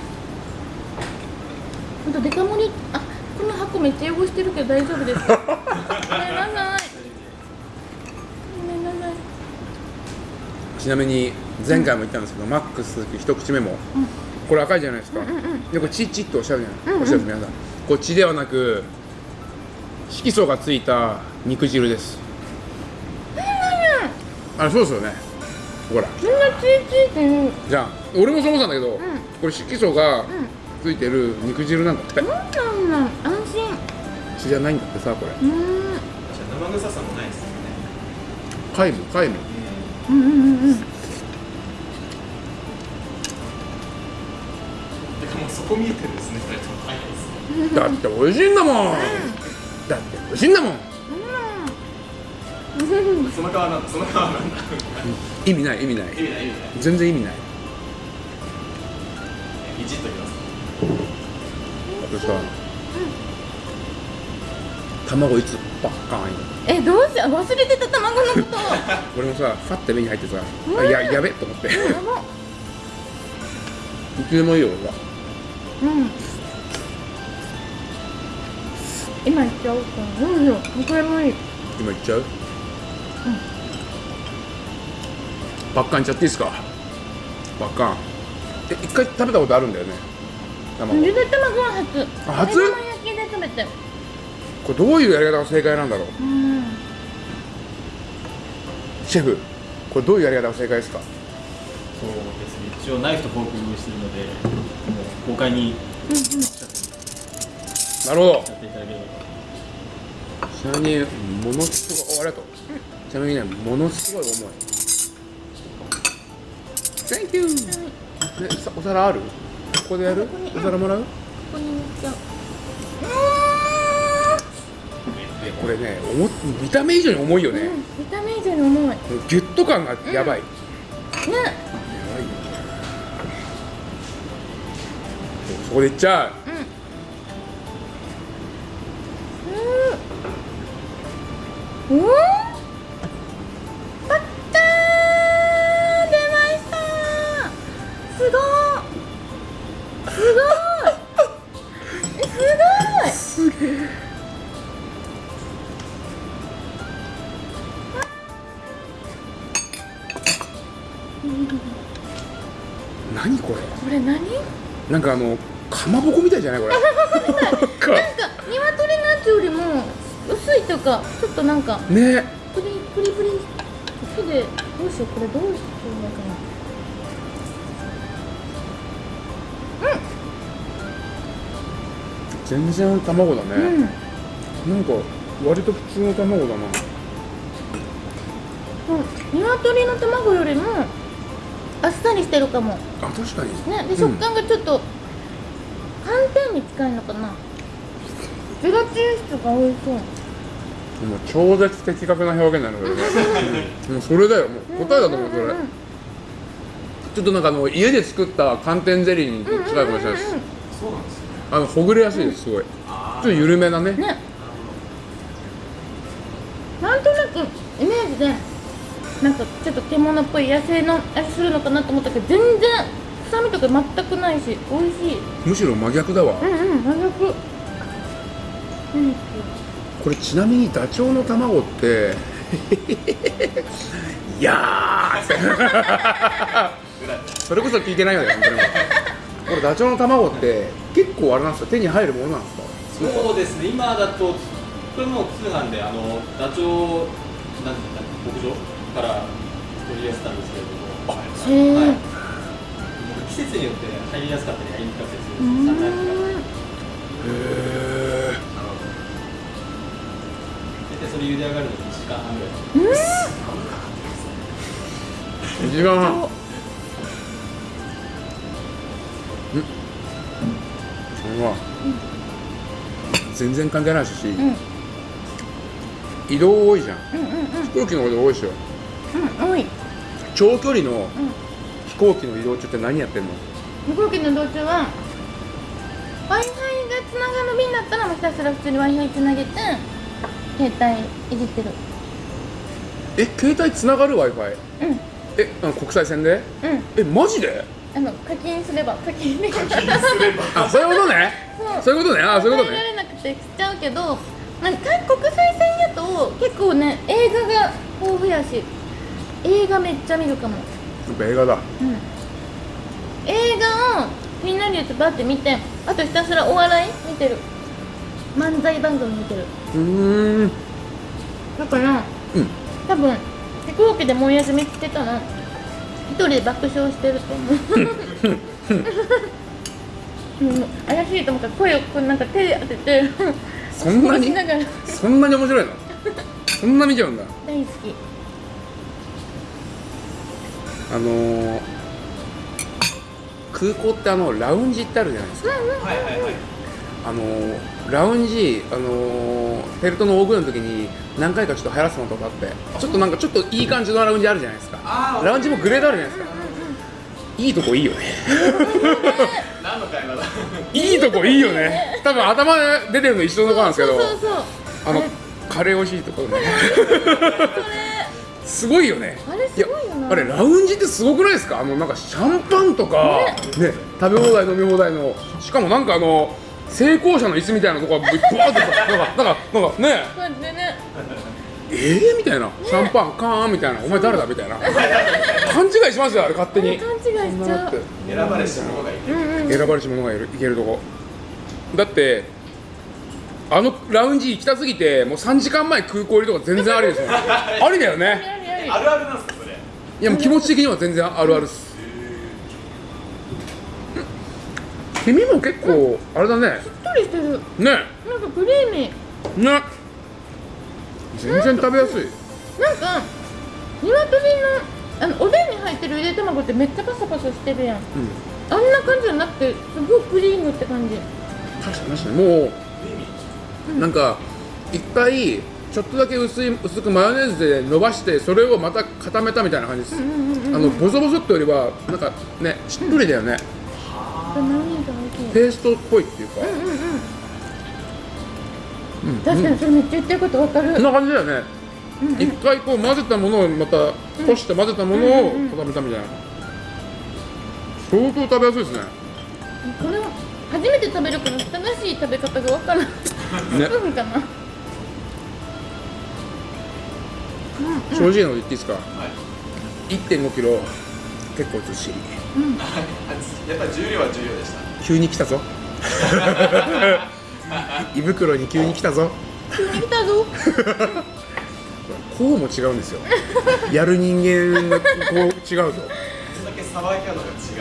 ほん。とデカ盛りあこの箱めっちゃ汚してるけど大丈夫ですか？ちなみに前回も言ったんですけど、マックス一口目も、これ赤いじゃないですか、でこれチッチッとおっしゃるじゃない、おっしゃる皆さんこれ血ではなく色素がついた肉汁です。あそうですよね。ほら。みんなチーチーって言う。じゃあ俺もそう思ったんだけど、これ色素がついてる肉汁なんだって、なん。なん安心。血じゃないんだってさこれ。うーん。じゃあ生臭さもないですよね。皆無皆無うんうんうん。うんそこ見えてるんですね。2人とも早いですだって美味しいんだもん、だって美味しいんだもん。その顔なんだその顔なんだ。意味ない意味ない。意味ない意味ない全然意味ない。いじっときます。あとさ、卵いつばっかんよえどうしよう忘れてた卵のこと。俺もさファッて目に入ってさ、うややべと思って。いやば。つでもいいよ俺は。うん。今言っちゃおうかどうしようこれもいい。今いっちゃう、ばっかんいっちゃっていいですか？ばっかんえ一回食べたことあるんだよね卵。ゆで卵は初。あ初？目玉焼きで食べてこれどういうやり方が正解なんだろう？うん。シェフこれどういうやり方が正解ですか？そうですね。一応ナイフとフォーク用意してるのでもう豪快になるほど。ちなみにものすごいおありがとう。ちなみにねものすごい重い。Thank you お皿ある？ここでやる？お皿もらう？ここに塗っちゃうこれね重っ見た目以上に重いよね、うん見た目以上に重い。ねギュッと感がやばい、やばいよ。そこでいっちゃう。うん。うんかあのかまぼこみたいじゃないこれ。なんか。鶏のやつよりも薄いとかちょっとなんかね。プリプリプリ手でどうしようこれどうしようのか全然卵だね、なうん。なんか割と普通の卵だな。うん。鶏の卵よりもあっさりしてるかも。あ確かに。ね。でうん食感がちょっと寒天に近いのかな？ゼラチン質が美味しそう。もう超絶的確な表現なのよね もうそれだよ。もう答えだと思うそれ。んんんちょっとなんかあの家で作った寒天ゼリーに近いかもしれないですうんうん。そうなんですね。あのほぐれやすいですすごい。ちょあっと緩めなね。うんね。なんとなくイメージでなんかちょっと獣っぽい野生の味するのかなと思ったけど全然臭みとか全くないし美味しい。むしろ真逆だわ。うんうん真逆。うん。これちなみにダチョウの卵って いやー。ってそれこそ聞いてないよね本当に。これダチョウの卵って結構あれなんですか？手に入るものなんですか？そうですね。今だとこれもう通販であのダチョウなんていうんだ牧場から取り寄せたんですけれども。はい季節によって入りやすかったり入りにくかったりするうん産卵期がへえ大体それ茹で上がるのに1時間半ぐらい2時間。半ん。うわ。全然関係ないし、うん。うん移動多いじゃんうんうん。飛行機の方で多いでしょ。うん多い。長距離のうん飛行機の移動中って何やってんの？飛行機の道中は w i f i がつながる便だったらもうひたすら普通に w i f i つなげて携帯いじってる。え携帯つながる w i f i うん。うんえあの国際線で？えマジで？あの課金すれば課金で。課金すれあそういうことね。そう。そういうことね。あそういうことらねれなくてしちゃうけどなんか国際線やと結構ね映画が豊富やし映画めっちゃ見るかもぱ映画だ。うん。映画を気になるやつバーって見てあとひたすらお笑い見てる。漫才番組見てる。うーん。だからうん。多分飛行機でもう休みしてたら一人で爆笑してると思う。う ん怪しいと思うから声をこうなんか手で当てて。そんなに？そんなに面白いの？そんな見ちゃうんだ。大好きあのー、空港ってあのラウンジってあるじゃないですか。はいはいはい。あのー、ラウンジ、あのー、フェルトの大食いの時に何回かちょっと流行らせたのとかあってちょっとなんかちょっといい感じのラウンジあるじゃないですか。ラウンジもグレードあるじゃないですか。いいとこいいよね。何の会話だ。いいとこいいよね。多分頭出てるの一緒のとこなんですけど。あのれカレー美味しいところね すごいよね。あれすごいよな。やあれラウンジってすごくないですか？あのなんかシャンパンとかね。食べ放題飲み放題の。しかもなんかあの成功者の椅子みたいなとこがぶわーってなんかなんかなんかね。ね。えー、みたいな。シャンパンカーンみたいな。お前誰だ？みたいな。勘違いしますよあれ勝手に。勘違いしちゃう。選ばれし者がいる。うんうん。選ばれし者がいる。いけるとこ。だってあのラウンジ行きたすぎてもう3時間前空港入りとか全然ありですよ。ね ありだよね。あるあるなんですかそれ。いやもう気持ち的には全然あるあるっす。君も結構あれだね。しっとりしてる。ね。なんかクリーミー。ね。全然食べやすい。なんか鶏のあのおでんに入ってるゆで卵ってめっちゃパサパサしてるやん。うん。あんな感じじゃなくてすごいクリームって感じ。確かに確かに。もうなんか一回ちょっとだけ薄い薄くマヨネーズで伸ばしてそれをまた固めたみたいな感じです、うんうんうんあのボソボソってよりはなんかねしっとりだよね、ペーストっぽいっていうか、うんうんうん。うん。確かにそれめっちゃ言ってることわかる。こんな感じだよね。一、回こう混ぜたものをまたこして混ぜたものを固めたみたいな。相当食べやすいですね。これを初めて食べるから正しい食べ方がわからんね。うんかな正直なこと言っていいですか？はい。1 5キロ結構ずっしり。やっぱり重量は重量でした。急に来たぞ。胃袋に急に来たぞ。急に来たぞ。こうも違うんですよ。やる人間がこう違うぞ。それだけさばき方が違うんです。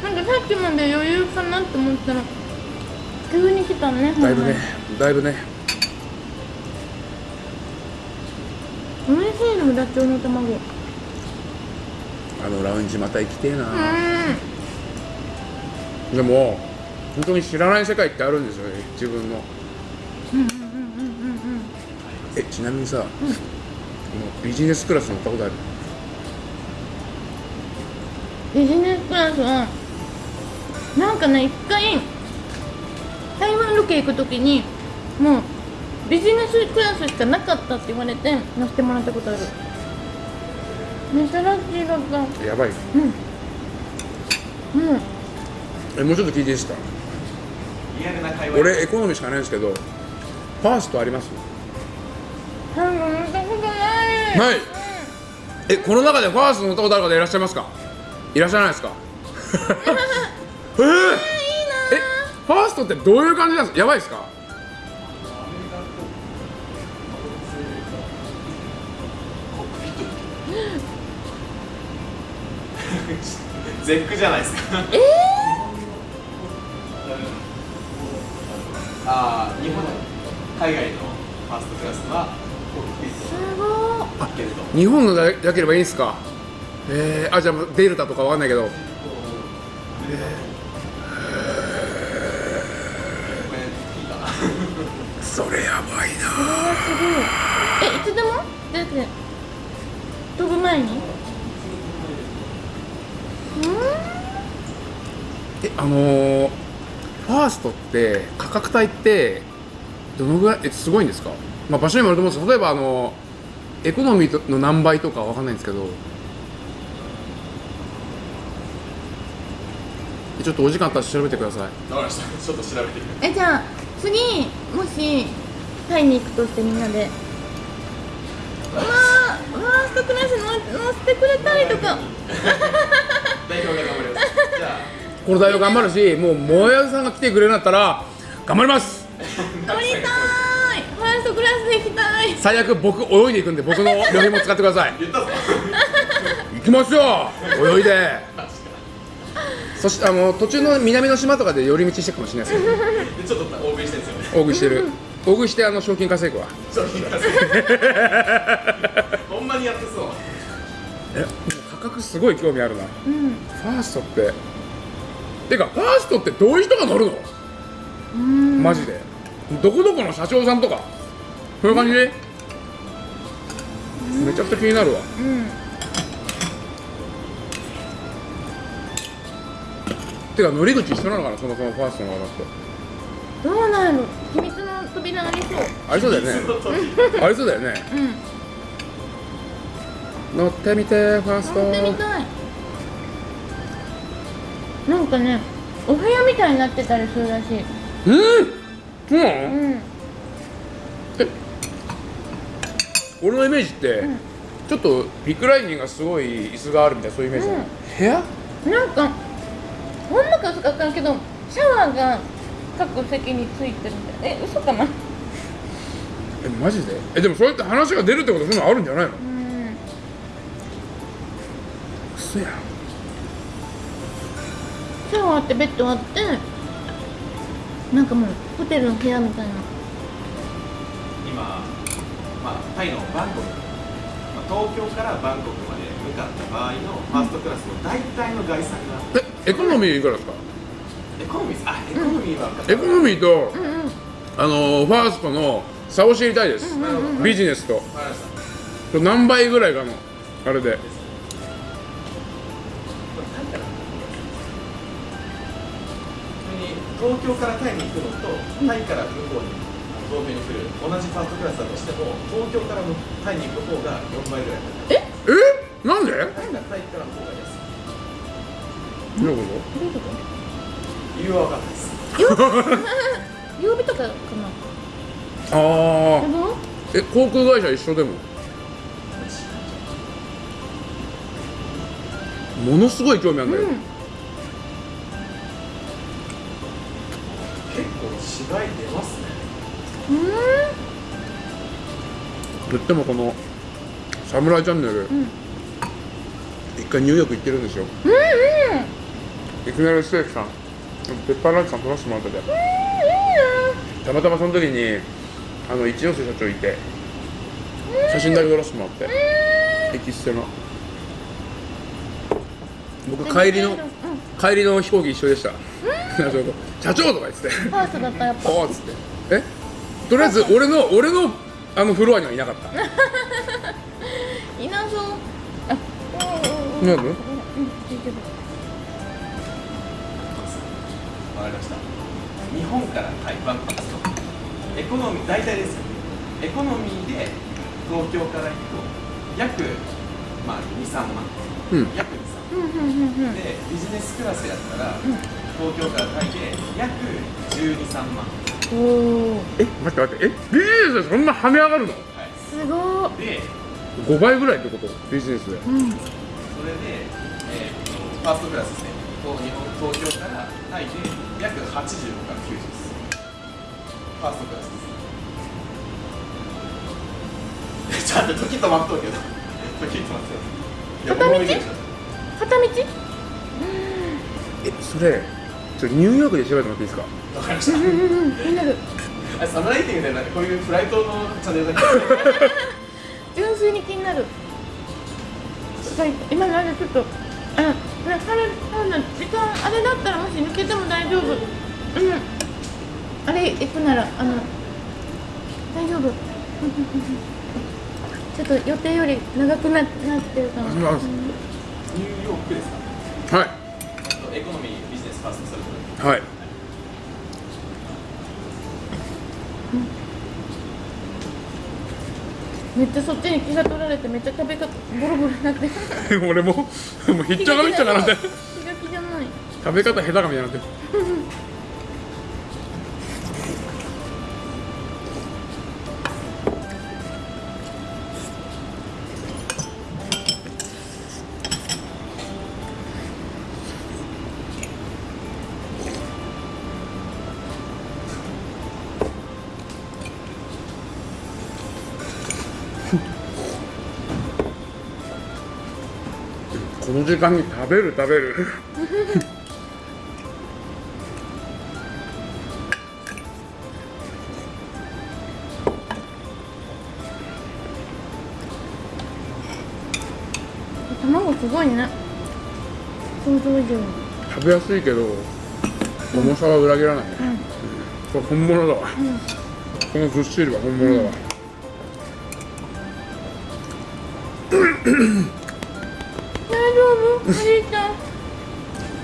なんかさっきまで余裕かなって思ったら急に来たねだいぶねだいぶね。ほんまに美味しいのダチョウの卵。うんあのラウンジまた行きてえな、でも本当に知らない世界ってあるんですよね自分の。うんうんうんうんうんえちなみにさ、このビジネスクラス乗ったことある？ビジネスクラスはなんかね一回台湾ロケ行くときにもうビジネスクラスしかなかったって言われて乗せてもらったことある。珍しいだったやばいうん。う。んえもうちょっと聞いていいですか？俺エコノミーしかないんですけどファーストあります？最後乗ったことない。ない。えこの中でファースト乗ったことある方いらっしゃいますか？いらっしゃらないですか？えー、え？ファーストってどういう感じなんですか？やばいですか？絶句じゃないですか。えああ日本海外のファーストクラスはコックピット。だけれど。日本のだだければいいんですか？えー、あじゃあデルタとかわかんないけど。これそれやばいな。えいつでも？だって飛ぶ前に？えあのー、ファーストって価格帯ってどのぐらいえすごいんですか、まあ、場所にもよると思うんですけど例えばあのエコノミーの何倍とかわかんないんですけどえちょっとお時間あったら調べてください。わかりました。ちょっと調べてえじゃあ次もしタイに行くとしてみんなで。まあファーストクラスの乗せてくれたりとか。代表が頑張ります。じゃあ。この代表頑張るしもうもやさんが来てくれるんだったら頑張ります。乗りたいファーストクラスで行きたい。最悪僕泳いでいくんで僕の旅費も使ってください。行きますよ泳いでそしてあの途中の南の島とかで寄り道してるかもしれないですけどでちょっと大食いしてるんですよね。大食いしてる。大食いしてあの賞金稼ぐわ商品化するほんまにやってそう。えもう価格すごい興味あるな。うん。ファーストって。てかファーストってどういう人が乗るの？うん。マジで。どこどこの社長さんとか。そういう感じ？でめちゃくちゃ気になるわ。うんてか乗り口一緒なのかなそもそもファーストの方と。どうなんやろ秘密の扉ありそう。ありそうだよね。ありそうだよね。うん。乗ってみてファースト乗ってみたい。なんかねお部屋みたいになってたりするらしい。うんそうなの？うん。俺のイメージって、ん。ちょっとリクライニングがすごい椅子があるみたいなそういうイメージなの、うん。部屋？なんかほんまか嘘か分からんけどシャワーが各席についてるみたいえ嘘かな？えマジで？えでもそうやって話が出るってことそういうのあるんじゃないの？うん。嘘やん。シャワーってベッドあってなんかもうホテルの部屋みたいな。今、まあ、タイのバンコク、まあ、東京からバンコクまで向かった場合のファーストクラスの大体の概算がえエコノミーいくらですか？エコノミーあエコノミーはエコノミーと、うんうんあのーファーストの差を知りたいです、ビジネスと。何倍ぐらいかのあれで。東京からタイに行くのとタイから向こうに東京に来る同じファーストクラスだとしても東京からタイに行く方が4倍ぐらい。高いえ？なんで？タイがタイからの方がどういうこどういうこ理由は分かんないです。と曜日とかかなとああでも？え航空会社一緒でも？ものすごい興味あるんだけど、うん。結構違い出ますね。とってもこの「サムライチャンネル」ん。一回ニューヨーク行ってるんですよ。うんうんいきなりステーキさんペッパーランチさん撮らせてもらっててたまたまその時にあの一ノ瀬社長いて写真だけ撮らせてもらってエキステの。僕帰りのうん帰りの飛行機一緒でした。社長とか言ってて。ファーストだったやっぱ。っつって。え？とりあえず俺の俺のあのフロアにはいなかった。いなそう。あうんうんうんうん大丈夫本からタイバンコクとエコノミー大体ですよエコノミーで東京から行くと約、まあ、23万。うん。約23うんうんうんうん。でビジネスクラスやったら、東京からタイで約123万。おおえ待って待って。えビジネスでそんな跳ね上がるの？はいすごー。で5倍ぐらいってこと？ビジネスで。うん。それで、えーとファーストクラスですねこう日本東京からタイで約85から90です。ファーストクラスです。ちょっと時止まっとうけど。時止まってます。いや片道？片道？えそれちょニューヨークで調べてもらっていいですか？わかりました。うんうんうん気になるあサムライティングでなんかこういうフライトのチャンネルだけ 純粋に気になる。はい今なんでちょっとあね彼彼の時間あれだったらもし抜けても大丈夫。うん。あれ行くならあの大丈夫。ちょっと予定より長くななってるかも。ニューヨークですか？はい。エコノミービジネスファーストそれぞれはいめっちゃそっちに気が取られてめっちゃ食べ方ボロボロになって。る 俺ももうひっちゃかめっちゃかなって気が気じゃない。食べ方下手かみたいになって時間に食べる食べる。卵すごいね。想像以上に。食べやすいけど重さは裏切らないね、これ本物だわ、このずっしりは本物だわ、大丈夫おじいちゃん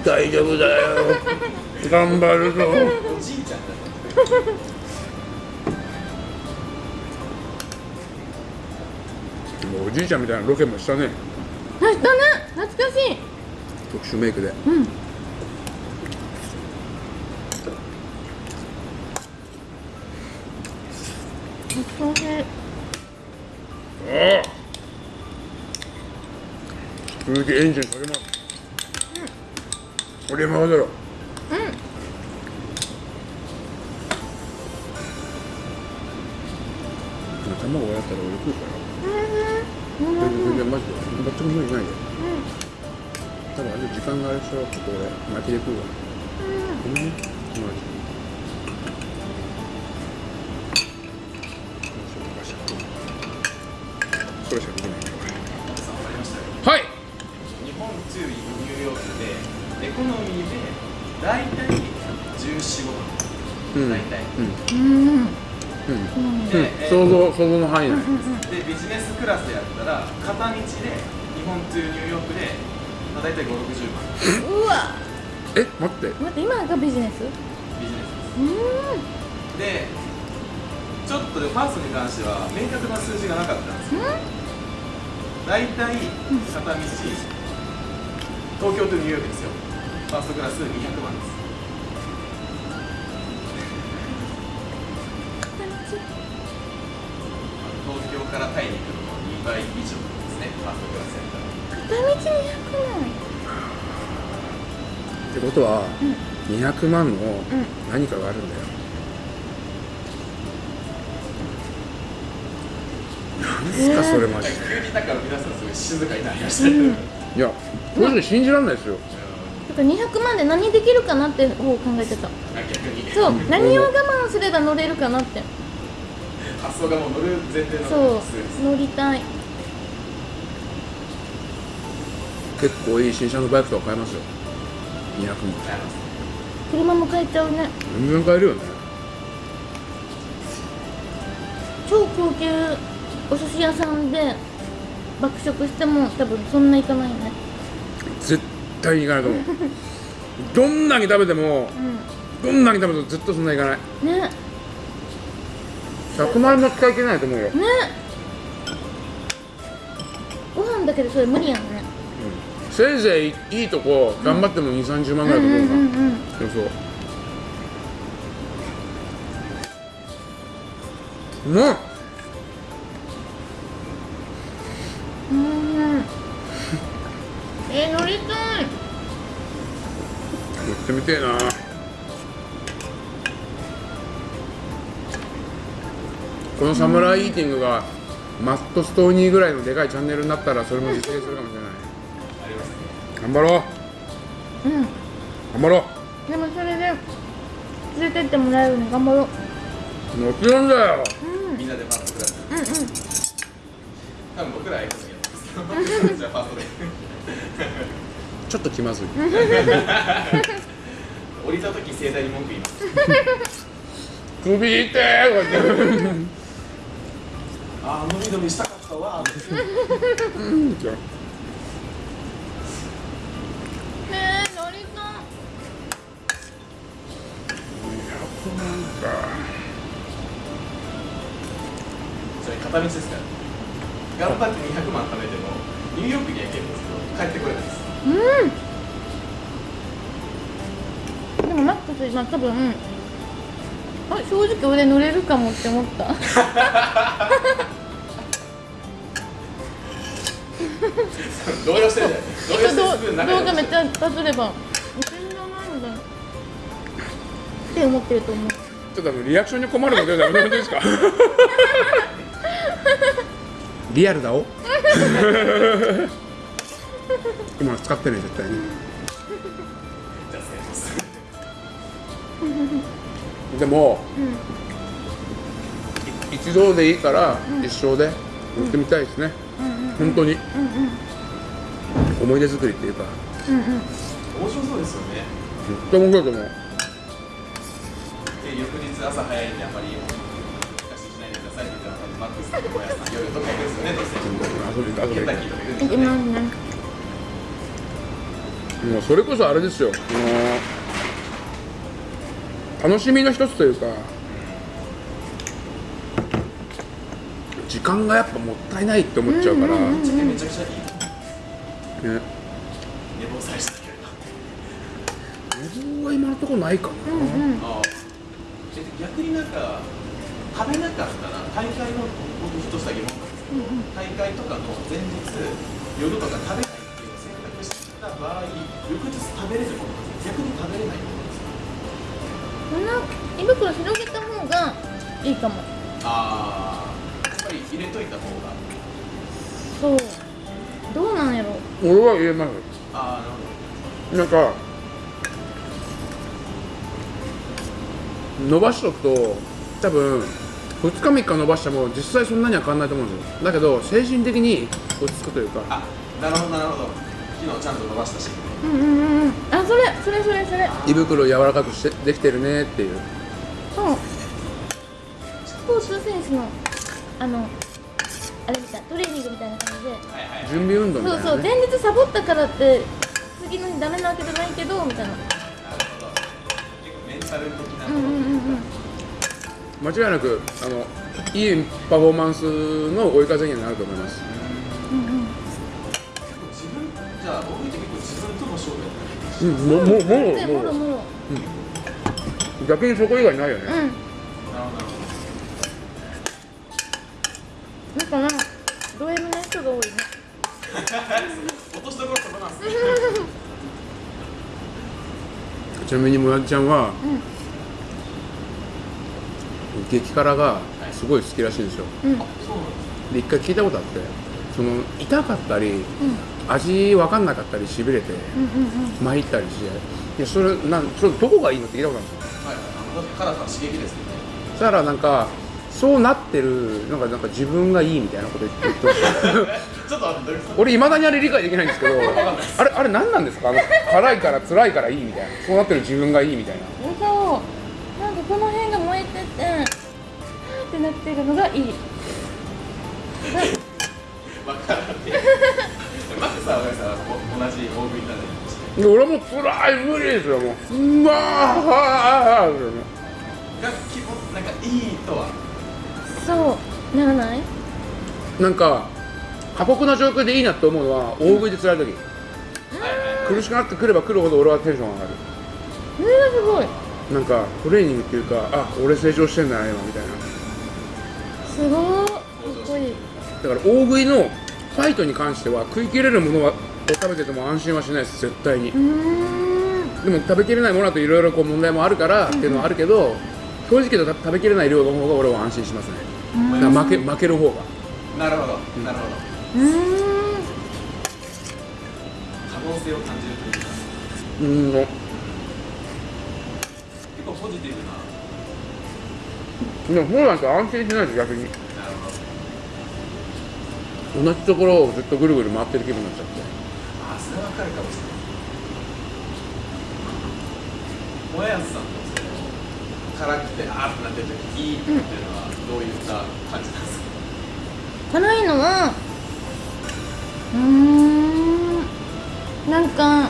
大丈夫だよ。頑張るぞ。おじいちゃんだねもうおじいちゃんみたいなロケもしたね。あしたね。懐かしい。特殊メイクで。うん。懐かしいああ空気エンジンかけます。これ回せろう。ん。卵やったら俺食うからうん。全然全然マジで全く無理ないよ多分あれ時間があれでしょちょっと俺巻きで食うわごめん。ねえ想像想像の範囲内でビジネスクラスやったら片道で日本 to ニューヨークで、まあ、大体5、60万。うわ。え待って。待って今がビジネス？ビジネスうんです。でちょっとでファーストに関しては明確な数字がなかったんです。よ大体片道東京とニューヨークですよ。ファーストクラス200万ですからタイに行くのも2倍以上ですねファーストクラスやったら片道200万ってことは、200万のん。何かがあるんだよ、なんすかそれマジで。急にだから皆さんすごい静かになりました。ね、いやマジで信じられないですよ。だから200万で何できるかなって方を考えてた。あ逆にそう。何を我慢すれば乗れるかなって発想がもう乗る前提のそう乗りたい。結構いい新車のバイクとか買えますよ。200万車も買えちゃうね。全然買えるよね。超高級お寿司屋さんで爆食しても多分そんないかないね。絶対にいかないと思う。どんなに食べてもうどんなに食べても絶対そんないかない。んね100万円も使い切れないと思うよ、ね。ご飯だけでそれ無理やんね。せいぜいいいとこ頑張っても2 3 0万ぐらいだと思うな、うん。うんうん予想うまっう。ん。うん。え乗りたい乗ってみてえなこのサムライイーティングがマットストーニーぐらいのでかいチャンネルになったらそれも実現するかもしれない。ありますね頑張ろう。うん。頑張ろでもそれで連れてってもらえるの頑張ろう。うもちろんだよ。うん。みんなでファーストクラスうんうん。多分僕らエコノミーやってますけどじゃあファーストでちょっと気まずい。降りた時盛大に文句言います。首痛い。とか言ってああ伸び伸びしたかったわ。うんえ乗りたい。200万かそれ片道ですか。ら頑張って200万貯めてもニューヨークには行けるんですけど帰ってこれないです。うん。でもマックス今多分あ正直俺乗れるかもって思った。動揺してるじゃない 動揺してすぐ動画めっちゃバズれば全然ないんだって思ってると思う。ちょっとあのリアクションに困るのでやめてもらっていいですか？リアルだお。今の使ってね絶対に。じゃあ失礼しますでもうん。一度でいいから一生で乗ってみたいですね、本当に。うん思い出作りっていうか。うんうん。うん面白そうですよね。絶対面白いと思う。で翌日朝早いんであんまり昔しないでくださいって言ったらマックスと小屋さん夜とか行くんですよね。どうせ。遊び遊びケンタッキーとか行くんいきですよねますねもうそれこそあれですよ、あの楽しみの一つというか時間がやっぱもったいないって思っちゃうから、うんうんめちゃくちゃいいね。寝坊されしたけど寝坊は今のところないかな、うんうん。ああえ逆になんか食べなかったら大会の僕ふとした疑問なんですけど、大会とかの前日夜とか食べないっていう選択した場合翌日食べれるもの逆に食べれない胃袋広げた方がいいかも。ああやっぱり入れといた方が。そう。どうなんやろ。俺は言えますああなるほど。なんか伸ばしとくと多分2日3日伸ばしても実際そんなには変わんないと思うんですよ。だけど精神的に落ち着くというか。あなるほどなるほど昨日ちゃんと伸ばしたし。うんうんうんうん。あそれそれそれそれ。胃袋を柔らかくしてできてるねっていう。そう。スポーツ選手のあのあれみたいトレーニングみたいな感じで。準備運動みたそそういうなね前日サボったからって次の日ダメなわけじゃないけどみたいな。なるほど。結構メンタル的なうんうんうんうん。間違いなくあのいいパフォーマンスの追い風にはなると思います分じゃあ僕って結構自分とうんもうももうもう。もろもろ逆にそこ以外ないよね、うん。なるほどなるほだからド M な人が多いね。ど落としどころそこなんですねちなみにもやちゃんはうん。激辛がすごい好きらしいんですよ。うん。で一回聞いたことあってその痛かったりうん味分かんなかったりしびれてうんうん参ったりして。いやそれなんそれどこがいいのって聞いたことあるんですよはい辛さは刺激ですよね。そしたらなんかそうなってるなんかなんか自分がいいみたいなこと言って言ってましたちょっと待ってどういうこ俺いまだにあれ理解できないんですけどあれあれ何なんですか？あの辛いから辛いからいいみたいな。そうなってる自分がいいみたいな。うんそう。なんかこの辺が燃えててってなってるのがいい。と わからんって同じ大食い俺も辛い無理ですよもう。うわーが基本なんかいいとは？そうならない？なんか過酷な状況でいいなって思うのは大食いで辛い時。はいはい苦しくなってくればくるほど俺はテンション上がる。それがすごい。なんかトレーニングっていうかあ俺成長してんだな今みたいな。すごいかっこいい。だから大食いのファイトに関しては食い切れるものはを食べてても安心はしないです絶対に。でも食べきれないものだといろいろこう問題もあるからっていうのはあるけど正直言うと食べきれない量の方が俺は安心しますね。だから負け負ける方が。なるほど。なるほど。うーん。可能性を感じるというか。うーん。結構ポジティブな。でもそうなんです安心しないです逆に同じところをずっとぐるぐる回ってる気分になっちゃって。あそれはわかるかもしれない。もやすさんのてあーってなってる時いいっていうのはどういった感じなんですか、辛いのはうーんなんか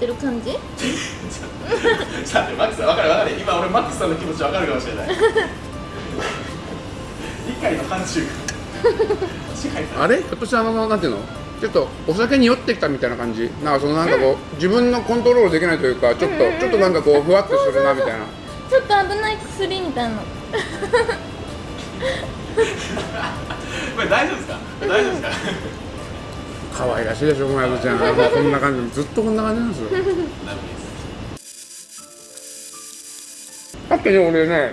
支配されてる感じ？ちょっと待ってマックスさん分かる分かる。今俺マックスさんの気持ち分かるかもしれない。海の範疇 あれ？ひょっとしてあのなんていうの？ちょっとお酒に酔ってきたみたいな感じ？なんかそのなんかこう、自分のコントロールできないというかちょっと、うんうんうん。ちょっとなんかこう。ふわっとするなみたいな。ちょっと危ない薬みたいな。これ大丈夫ですか？大丈夫ですか？可愛らしいでしょもやちゃん。もうこんな感じずっとこんな感じなんですよ。さっきね俺ね、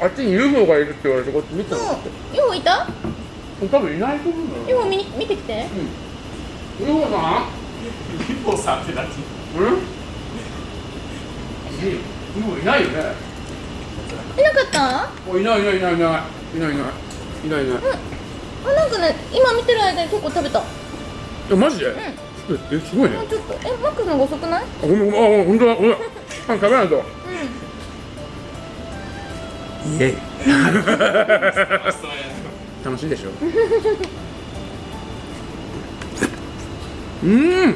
あっちに UFO がいるって言われてこっち見てたの。UFO いた？多分いないと思うんだよ。UFO 見に見てきて。UFO さリポさんって何？ん。うん UFO いないよね。いなかった？あいないいないいないいない。いないいない。いないいないあなんかね今見てる間に結構食べた。もえマジで、ええすごいね。うちょっとえマックスの方が遅くない？あごめんごめんあ本当だごめん。パン食べないと。うん。イエイ。楽しいでしょ？うん。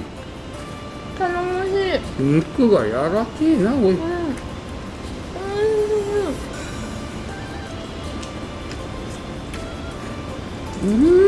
頼もしい。うん肉が柔らかいなおい。おいしいうん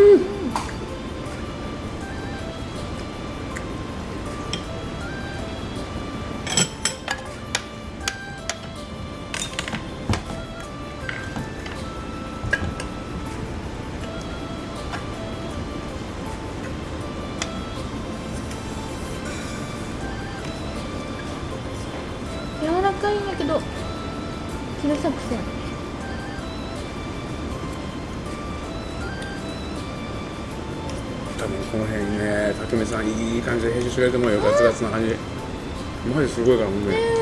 知れてもよガツガツな感じ。マジすごいからほんとに。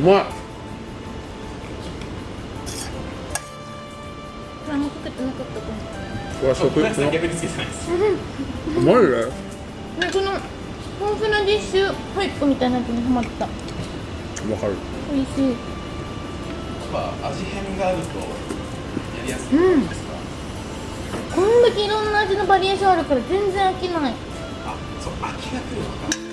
まい。何もかけてなかったかもこれは食。逆につけてないですまいね。ねこの豊富なディッシュホイップみたいなやつにハマった。わかる。美味しい。やっぱ味変があるとやりやすいうん。ですか、こんだけいろんな味のバリエーションあるから全然飽きない。あそう飽きが来るのか、続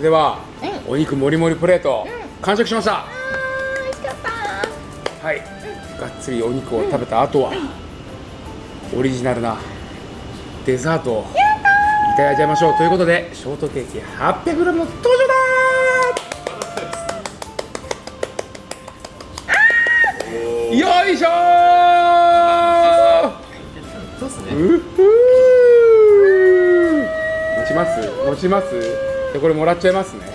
れではうお肉もりもりプレートう完食しました。あー美味しかった。はい。がっつりお肉を食べた後はオリジナルなデザートをいただいちゃいましょう。ということでショートケーキ 800g の登場だー。よいしょー。そうっすね。うっふー。持ちます？持ちます？でこれもらっちゃいますね。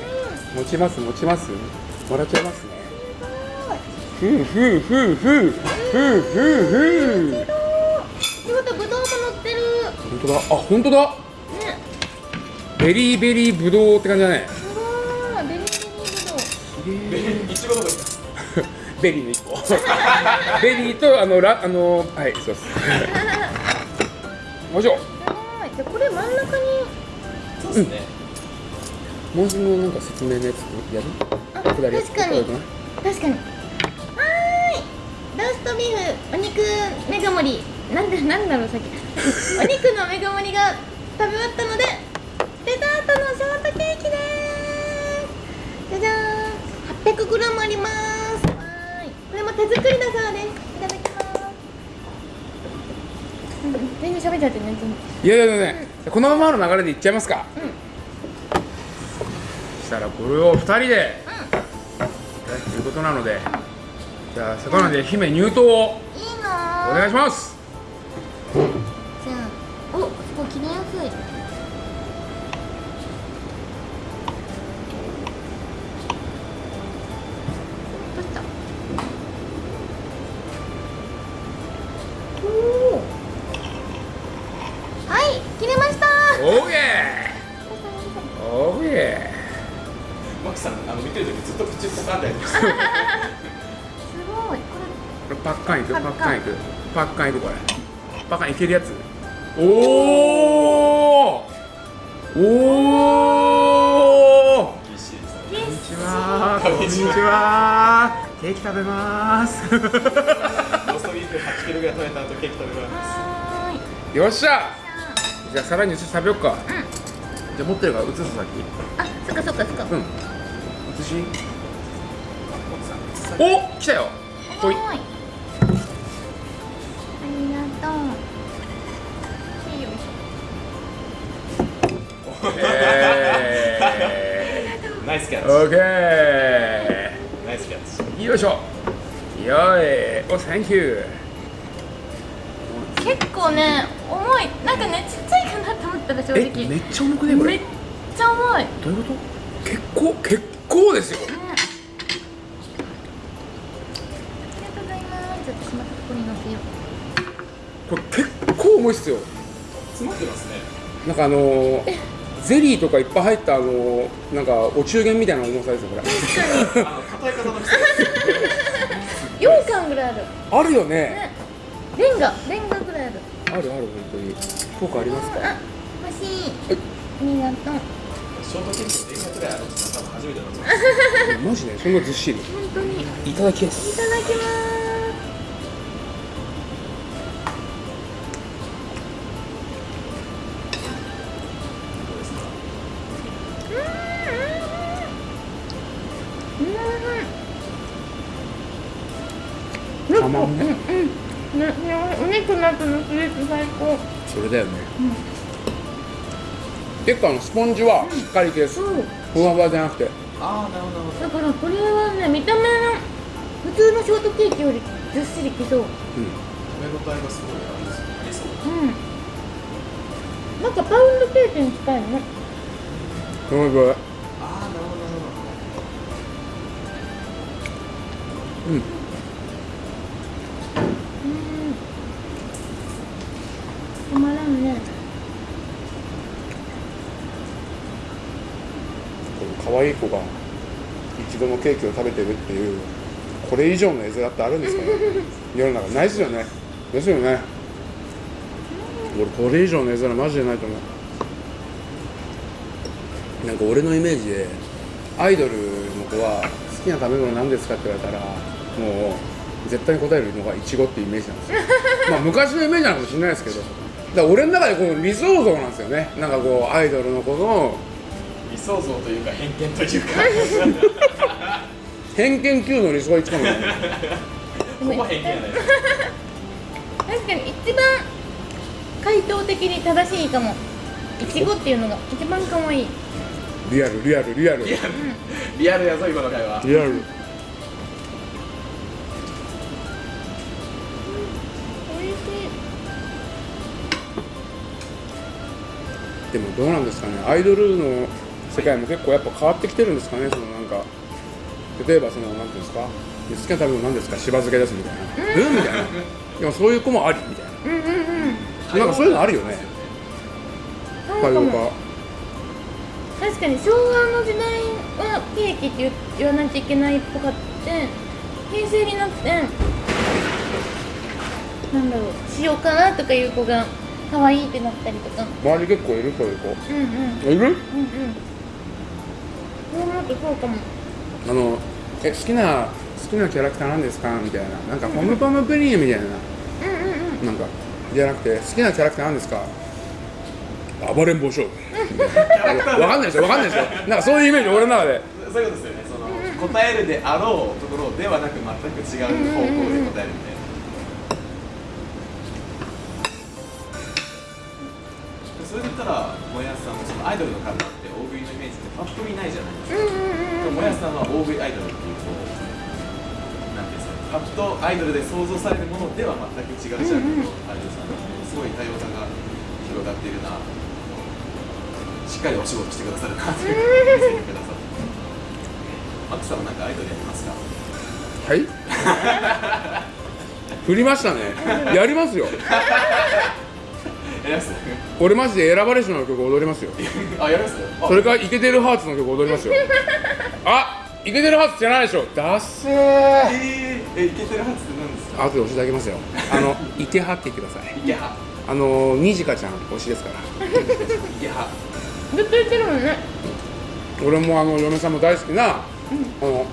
持ちます持ちます。もらっちゃいますね。ふうふうふうふうふうふう。ふう仕事ぶどうも乗ってる。本当だ。あ本当だ。ね。ベリーベリーぶどうって感じだね。ベリーの一個。ベリーとあのラあのはいそうです。よい。しょすごい。じゃあこれ真ん中に。そうっすねもうそのなんか説明のやつやる？あ確かに。こ確かに。はーい。ローストビーフお肉メガ盛り。なんでなんだろうさっき。お肉のメガ盛りが食べ終わったのでデザートのショートケーキです。じゃじゃーん。800g あります。はーい。これも手作りだそうですいただきます。うん全然喋っちゃってねいやいやいやねこのままの流れでいっちゃいますか。うん。そしたらこれを2人でやるということなのでじゃあ魚で姫入刀をお願いしますけるやつ。おおおおこんにちは。こんにちは。ケーキ食べます。ローストビーフ8キロぐらい食べた後ケーキ食べます。はーい。よっしゃ。じゃあさらに移して食べよっか。じゃあ持ってるから移す先あそっかそっかそっか。うん。移しお来たよいおサンキューょ結構ね重い。なんかねちっちゃいかなと思ったら正え直めっちゃ重くねこれ？めっちゃ重い。ねどういうこと？結構結構ですよ。ありがとうございます。ちょっとしまったこれ結構重いっすよ。詰まってますね。なんかあのー、ゼリーとかいっぱい入ったあのー、なんかお中元みたいな重さですよこれ。あの 硬い方の人。4巻ぐらいあるよね。ね。レンガレンガぐらいある。あるある本当に。効果ありますか？あ欲しい。はい。ありがとう。ショートケーキの電車ぐらいあるって多分初めてマジねそんなずっしり？本当に。いいただきます。ただきますうんたまんねうん。ねねお肉の後のスイーツ最高。それだよね、結構あのスポンジはしっかり系です。そうふわふわじゃなくて。ああなるほど。だからこれはね見た目の普通のショートケーキよりずっしりきそう。うん。食べ応えがすごいありありそううん。なんかパウンドケーキに近いね。すごいすごい。ああなるほどなるほど。うんうんたまらんねこの可愛い子が一度もケーキを食べてるっていうこれ以上の絵面ってあるんですかね 世の中ないですよね。ですよね。俺これ以上の絵面マジでないと思う。なんか俺のイメージでアイドルの子は好きな食べ物何ですかって言われたらもう絶対に答えるのがイチゴっていうイメージなんですよ。まあ昔のイメージなのかもしれないですけど。だから俺の中でこの理想像なんですよね。なんかこうアイドルの子の理想像というか偏見というか。偏見級の理想が一番の。でほもぼ偏見やない確かに一番回答的に正しいかも。いちごっていうのが一番可愛い。リアルリアルリアル。リアル。リアルやぞ今の会話。リアル。でもどうなんですかね。アイドルの世界も結構やっぱ変わってきてるんですかねそのなんか。例えばそのなんていうんですか好きな食べ物なんですかしば漬けですみたいな。うん。みたいな。でもそういう子もありみたいうんうんうんななんかそういうのあるよね。多様化確かに昭和の時代はケーキって言言わないといけないっぽかって平成になってなんだろう塩辛とかいう子が可愛いってなったりとか。周り結構いるそういう子。うんうん。いる？うんうんそう思うとそうかも。あのえ好きな好きなキャラクターなんですか？みたいな。なんかポムポムプリンみたいな。うんうんうん。なんかじゃなくて好きなキャラクターなんですか？暴れん坊将軍。わかんないですよ。わかんないですよ。なんかそういうイメージ俺の中で。そういうことですよね。その答えるであろうところではなく全く違う方向で答えるみたいな。それで言ったらもやすさんもそのアイドルの体ってパッと見ないじゃないですか。でももやすさんは大食いアイドルっていうこうなんていうんですかパッとアイドルで想像されるものでは全く違うジャンルのアイドルさんなのですごい多様さが広がっているな。しっかりお仕事してくださるなという見せてくださってマックさん。はなんかアイドルやってますかはい？振りましたね。やりますよ俺マジで選ばれしの曲踊りますよ。あやります？あ。それからイケてるハーツの曲踊りますよ。あイケてるハーツじゃないでしょ。ダッセー。えー、えイケてるハツって何ですか？後で教えてあげますよ。あの イケハって言ってください。イケハ。あのにじかちゃん推しですから。イケハ。ずっと言ってるもんね。俺もあの嫁さんも大好きな、あの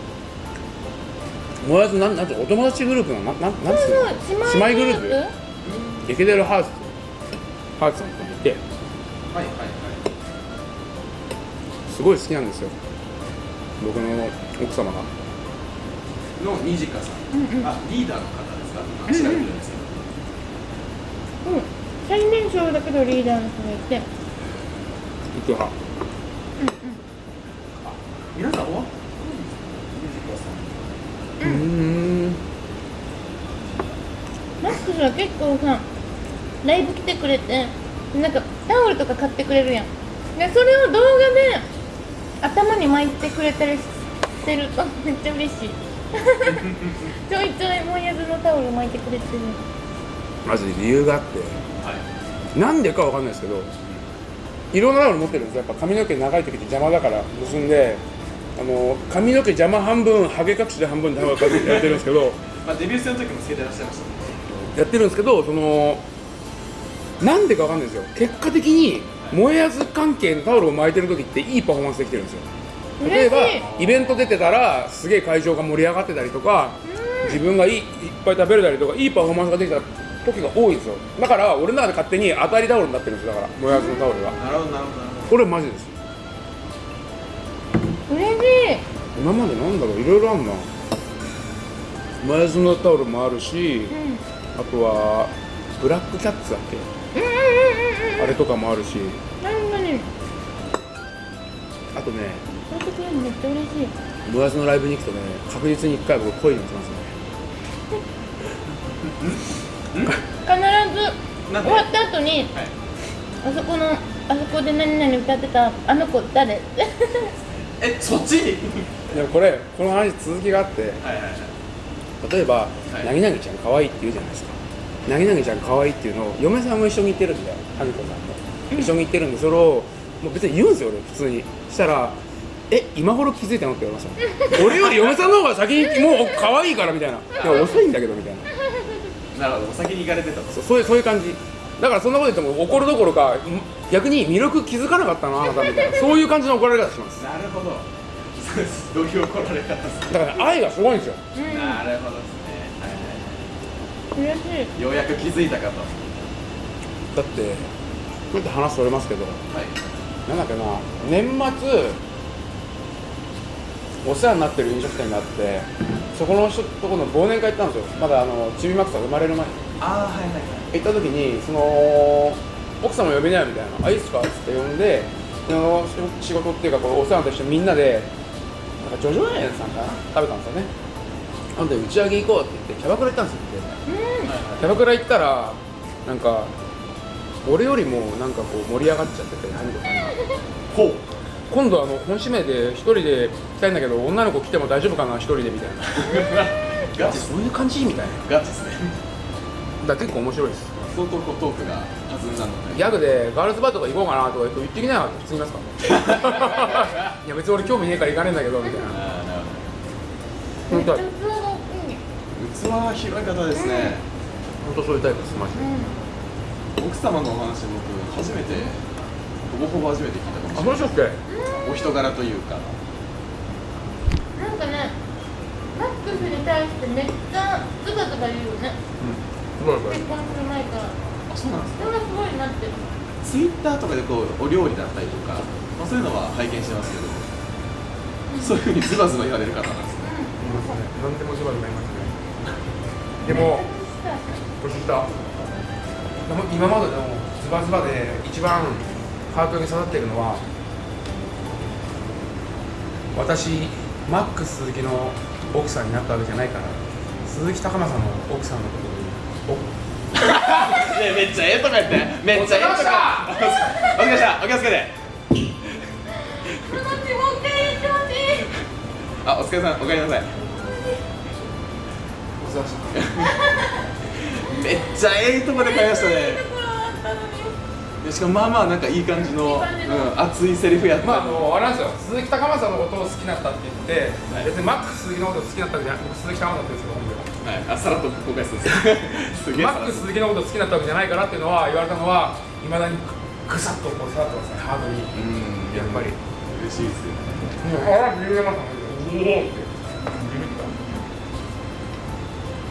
もやずなんなんてお友達グループのななんなんつうの？姉妹グループ？イケてるハーツハーツさんといて。はいはいはい。すごい好きなんですよ。僕の奥様が。のニジカさん、うんうん。あリーダーの方ですか？今調べてるんですけど、うん。最年少だけどリーダーの人がいて。イケハ皆さんおニジカさん。うーん。マックスは結構さライブ来てくれてなんかタオルとか買ってくれるやん。でそれを動画で頭に巻いてくれたりしてると めっちゃ嬉しい。ちょいちょいもやずのタオル巻いてくれてる。マジで理由があって。はい。なんでかわかんないですけどいろんなタオル持ってるんですよ。やっぱ髪の毛長い時って邪魔だから結んであの髪の毛邪魔半分ハゲ隠しで半分タオルかけてやってるんですけど。まあ、デビュー戦の時もつけてらっしゃいましたね。やってるんですけどそのなんでかわかんないですよ。結果的に燃えやず関係のタオルを巻いてる時っていいパフォーマンスできてるんですよ。例えばイベント出てたらすげえ会場が盛り上がってたりとか自分がいいいっぱい食べれたりとかいいパフォーマンスができた時が多いんですよ。だから俺の中で勝手に当たりタオルになってるんですよ。だから燃えやずのタオルが。なるほどなるほど。なるほこれマジです。嬉しい。今までなんだろう。いろいろあんな。燃えやずのタオルもあるしうん。あとはブラックキャッツだっけ？あれとかもあるし。なんかねあとね。そうやってくれるのめっちゃ嬉しい。燃やずのライブに行くとね確実に1回僕恋に落ちますね。必ず。終わった後にはい。あそこのあそこで何々歌ってたあの子誰？えそっち？にでもこれこの話続きがあって。はいはいはい。例えばはい「なぎなぎちゃん可愛いって言うじゃないですかなぎなぎちゃん可愛いっていうのを嫁さんも一緒に言ってるんだよはみこさんも一緒に言ってるんでそれをもう別に言うんですよ俺普通にしたら「え今頃気づいたの?」って言われました俺より嫁さんの方が先にもう可愛いからみたいな「いや遅いんだけど」みたいななるほどお先に行かれてたとそうそういう感じだからそんなこと言っても怒るどころか逆に魅力気づかなかったなあなたみたいなそういう感じの怒られ方しますなるほどどういう怒られ方すかだから愛がすごいんですよなるほど嬉しい。ようやく気づいたかと。だってちょっと話それますけどはい。なんだっけな年末お世話になってる飲食店があってそこの人とこの忘年会行ったんですよ。まだあのちびまくさん生まれる前に。ああはいはいはい。行った時にその奥様呼べないみたいな「あいいっすか?」っつって呼んでその仕事っていうかこうお世話としてみんなでなんかジョジョ園さんかな？食べたんですよね。なんで打ち上げ行こうって言ってキャバクラ行ったんですよキャバクラ行ったらなんか俺よりもなんかこう盛り上がっちゃっててハニコさんが。ほう今度あの本指名で一人で来たいんだけど女の子来ても大丈夫かな一人でみたいな。ガチそういう感じみたいな。ガチですね。だ結構面白いです。相当こうトークが弾んだのでギャグでガールズバーとか行こうかなとか言ってきなよって普通に言いますからいや別に俺興味ねえから行かねえんだけどみたいな。ああなるほど。器広い方ですね、本当そういうタイプですマジで。奥様のお話僕初めてほぼほぼ初めて聞いたかあもしれない。そうでしたっけ？お人柄というか。なんかねマックスに対してめっちゃズバズバ言うよね。すごいすごい。結婚する前から。あそうなんですそれがすごいなって。るツイッターとかでこうお料理だったりとか、まあ、そういうのは拝見してますけど。そういうふうにズバズバ言われる方なんですねいますね何でもズバズバ言いますね。でも年下でも今までのズバズバで一番ハートに刺さってるのは私マックス鈴木の奥さんになったわけじゃないから鈴木高政の奥さんのことに ねめっちゃええとか言ってめっちゃええとかお疲れ様お気をつけて。あお疲れさんおかえりなさい。お世話しためっちゃええとこで買いましたね。しかもまあまあなんかいい感じのいい感じの。うん、熱いセリフやった、まああのあれなんですよ。鈴木高政のことを好きになったって言って、はい。別にマックス鈴木のことを好きになったわけじゃない僕鈴木高政って言うんですけど本名ははい、あさらっと公開するんです。すげえマックス鈴木のこと好きになったわけじゃないからっていうのは言われたのはいまだにぐさっとこう刺さってますねハードに。うん。やっぱり。嬉しいですよ。ねもう腹ビビりましたねおおって。ビビった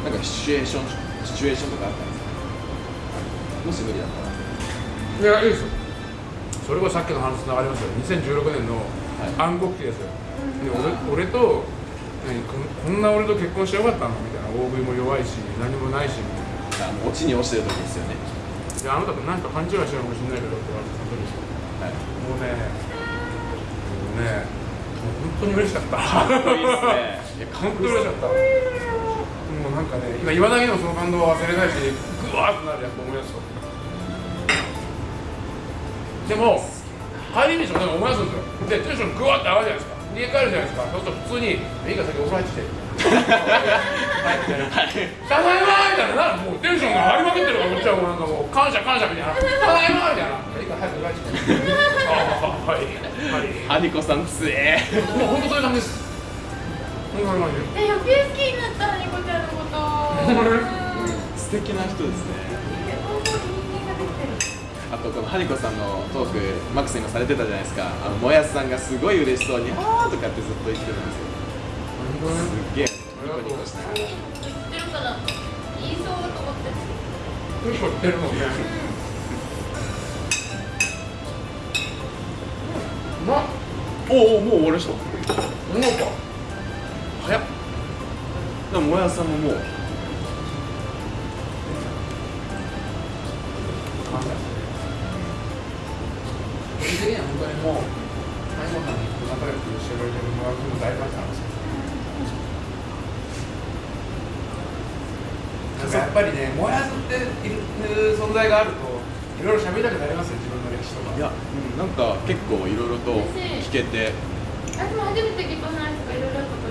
なんかシチュエーションシチュエーションとかあったんですか？もし無理だったら。いやいいですよ。それこそさっきの話つながりますよ。2016年の暗黒期ですよ、で俺俺と何こんこんな俺と結婚してよかったの？みたいな大食いも弱いし何もないしみたいなあのオチに落ちてる時ですよね。いやあなたと何か勘違いしてるかもしれないけどって言われてその時。はい。もうねもうねもう本当に嬉しかった。かっこいいですね。いやかっ本当こいいっすに嬉しかった。もうなんかね今いまだにもその感動は忘れないしグワーってなるやっぱ思い出すとでも帰り道もなんか思い出すんですよ。でテンショングワーって上がるじゃないですか。家帰るじゃないですか。そうすると普通に「いいか先お風呂入ってきて」はいみたいな「ただいま」みたいな。もうテンションが上がりまくってるからこっちはもうなんかもう感謝感謝みたいな「ただいま」みたいな「いいから早くお風呂入ってきて」ああはいはいハニコさんつえもう本当そういう感じです本当に感じえ余計好きになったニコちゃんのこと。素敵な人ですね。あとこのハニコさんのトークマックス今されてたじゃないですか。あのもやすさんがすごい嬉しそうに「あー」とかってずっと言ってるんですよ。すっげえニコニコしながら知ってるから言いそうと思って結構言ってるもんね。うまっおおもう終わりました。うまっか早っでももやすさんももう感謝個人的には本当にもうんに仲良くしてくれてるもらうのも大感謝なんですよなんかやっぱりね、もやすっていう存在があると、いろいろ喋りたくなりますよ、自分の歴史とか。いや、うん、なんか結構いろいろと聞けて私も初めて結婚の話とかいろいろあ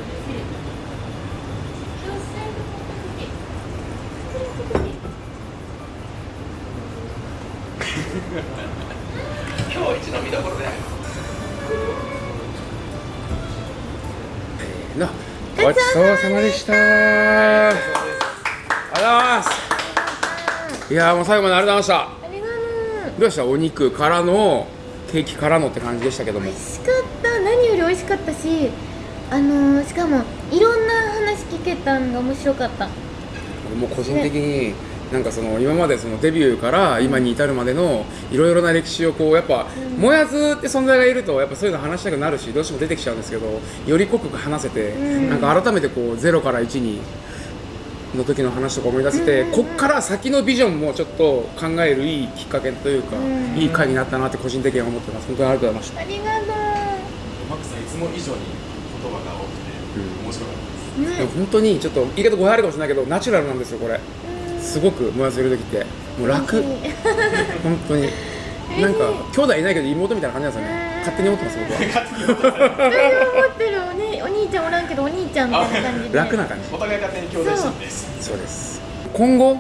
今日一の見どころで。の、ごちそうさまでした。ありがとうございます。いやーもう最後までありがとうございました。どうでした？お肉からのケーキからのって感じでしたけども美。味しかった何より美味しかったしあのー、しかもいろんな話聞けたのが面白かったもう個人的になんかその今までそのデビューから今に至るまでのいろいろな歴史をこうやっぱ、もやずって存在がいるとやっぱそういうの話したくなるしどうしても出てきちゃうんですけどより濃く話せて、なんか改めてこう0から1にの時の話とか思い出せて、こっから先のビジョンもちょっと考えるいいきっかけというか、いい回になったなって個人的には思ってます。本当にありがとうございました。ありがとマックさんいつも以上に言葉が多くて、面白かったです。うでも本当にちょっと言い方語弊あるかもしれないけどナチュラルなんですよこれすごく燃やせる時ってもう楽。本当に。なんか兄弟いないけど妹みたいな感じなんですよね勝手に思ってます僕は。思ってるお,、ね、お兄ちゃんおらんけどお兄ちゃんみたいな感じで。楽な感じ。お互い勝手に兄弟心です。そう。です。今後、う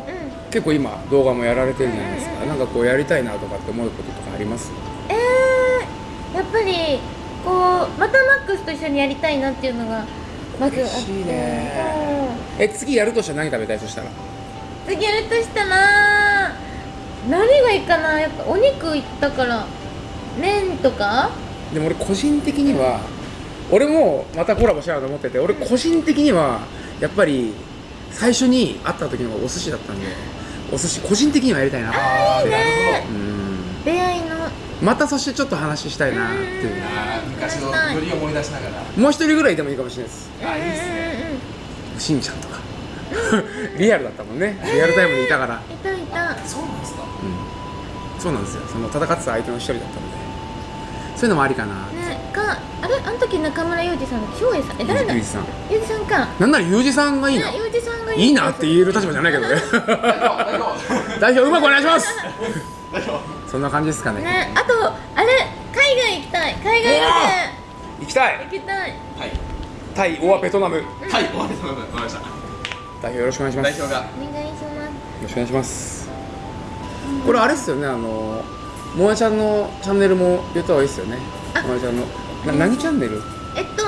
結構今動画もやられてるじゃないですか、なんかこうやりたいなとかって思うこととかあります？えー、やっぱりこうまたマックスと一緒にやりたいなっていうのがまずあって。嬉しいね。え次やるとしたら何食べたい？そしたら。うん次やるとしたら何がいいかな？やっぱお肉いったから麺とか？でも俺個人的には俺もまたコラボしようと思ってて俺個人的にはやっぱり最初に会った時のお寿司だったんでお寿司個人的にはやりたいなと思ってうん。出会いの。またそしてちょっと話したいなっていう。あー昔のノリを思い出しながら。もう一人ぐらいでもいいかもしれないです。あいいですねしんちゃんとか リアルだったもんね。リアルタイムでいたから、いたいた。そうなんですか？うん、そうなんですよ。その戦ってた相手の一人だったので。そういうのもありかな。ねかあれ？あの時中村裕二さんだっけ翔英さん？え誰だ？ゆうじさん。裕二さんか。なんならゆうじさんがいいな。ね裕二さんがいい。なって言える立場じゃないけどね。代表うまくお願いします。代表。そんな感じですかね。ねあとあれ？海外行きたい。海外ロ行きたい。ケ行きたい。はい。タイオアベトナム。はい終わりました代表よろしくお願いします。よ代表が。お願いします。ろしくお願いします。これあれっすよねあのもえちゃんのチャンネルも言った方がいいですよね。あ。もえちゃんのな何チャンネル？えっと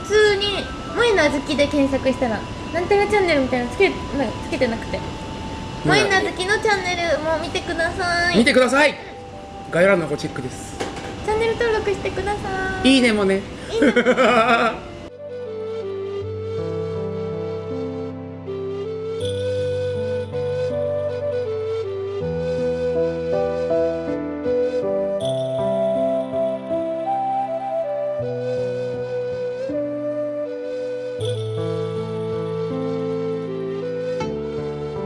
普通に「萌えな好き」で検索したらなんたらチャンネルみたいなのつけなんかつけてなくて「萌えな好き」のチャンネルも見てください。見てください。概要欄の方チェックです。チャンネル登録してください。いいねもね。いいね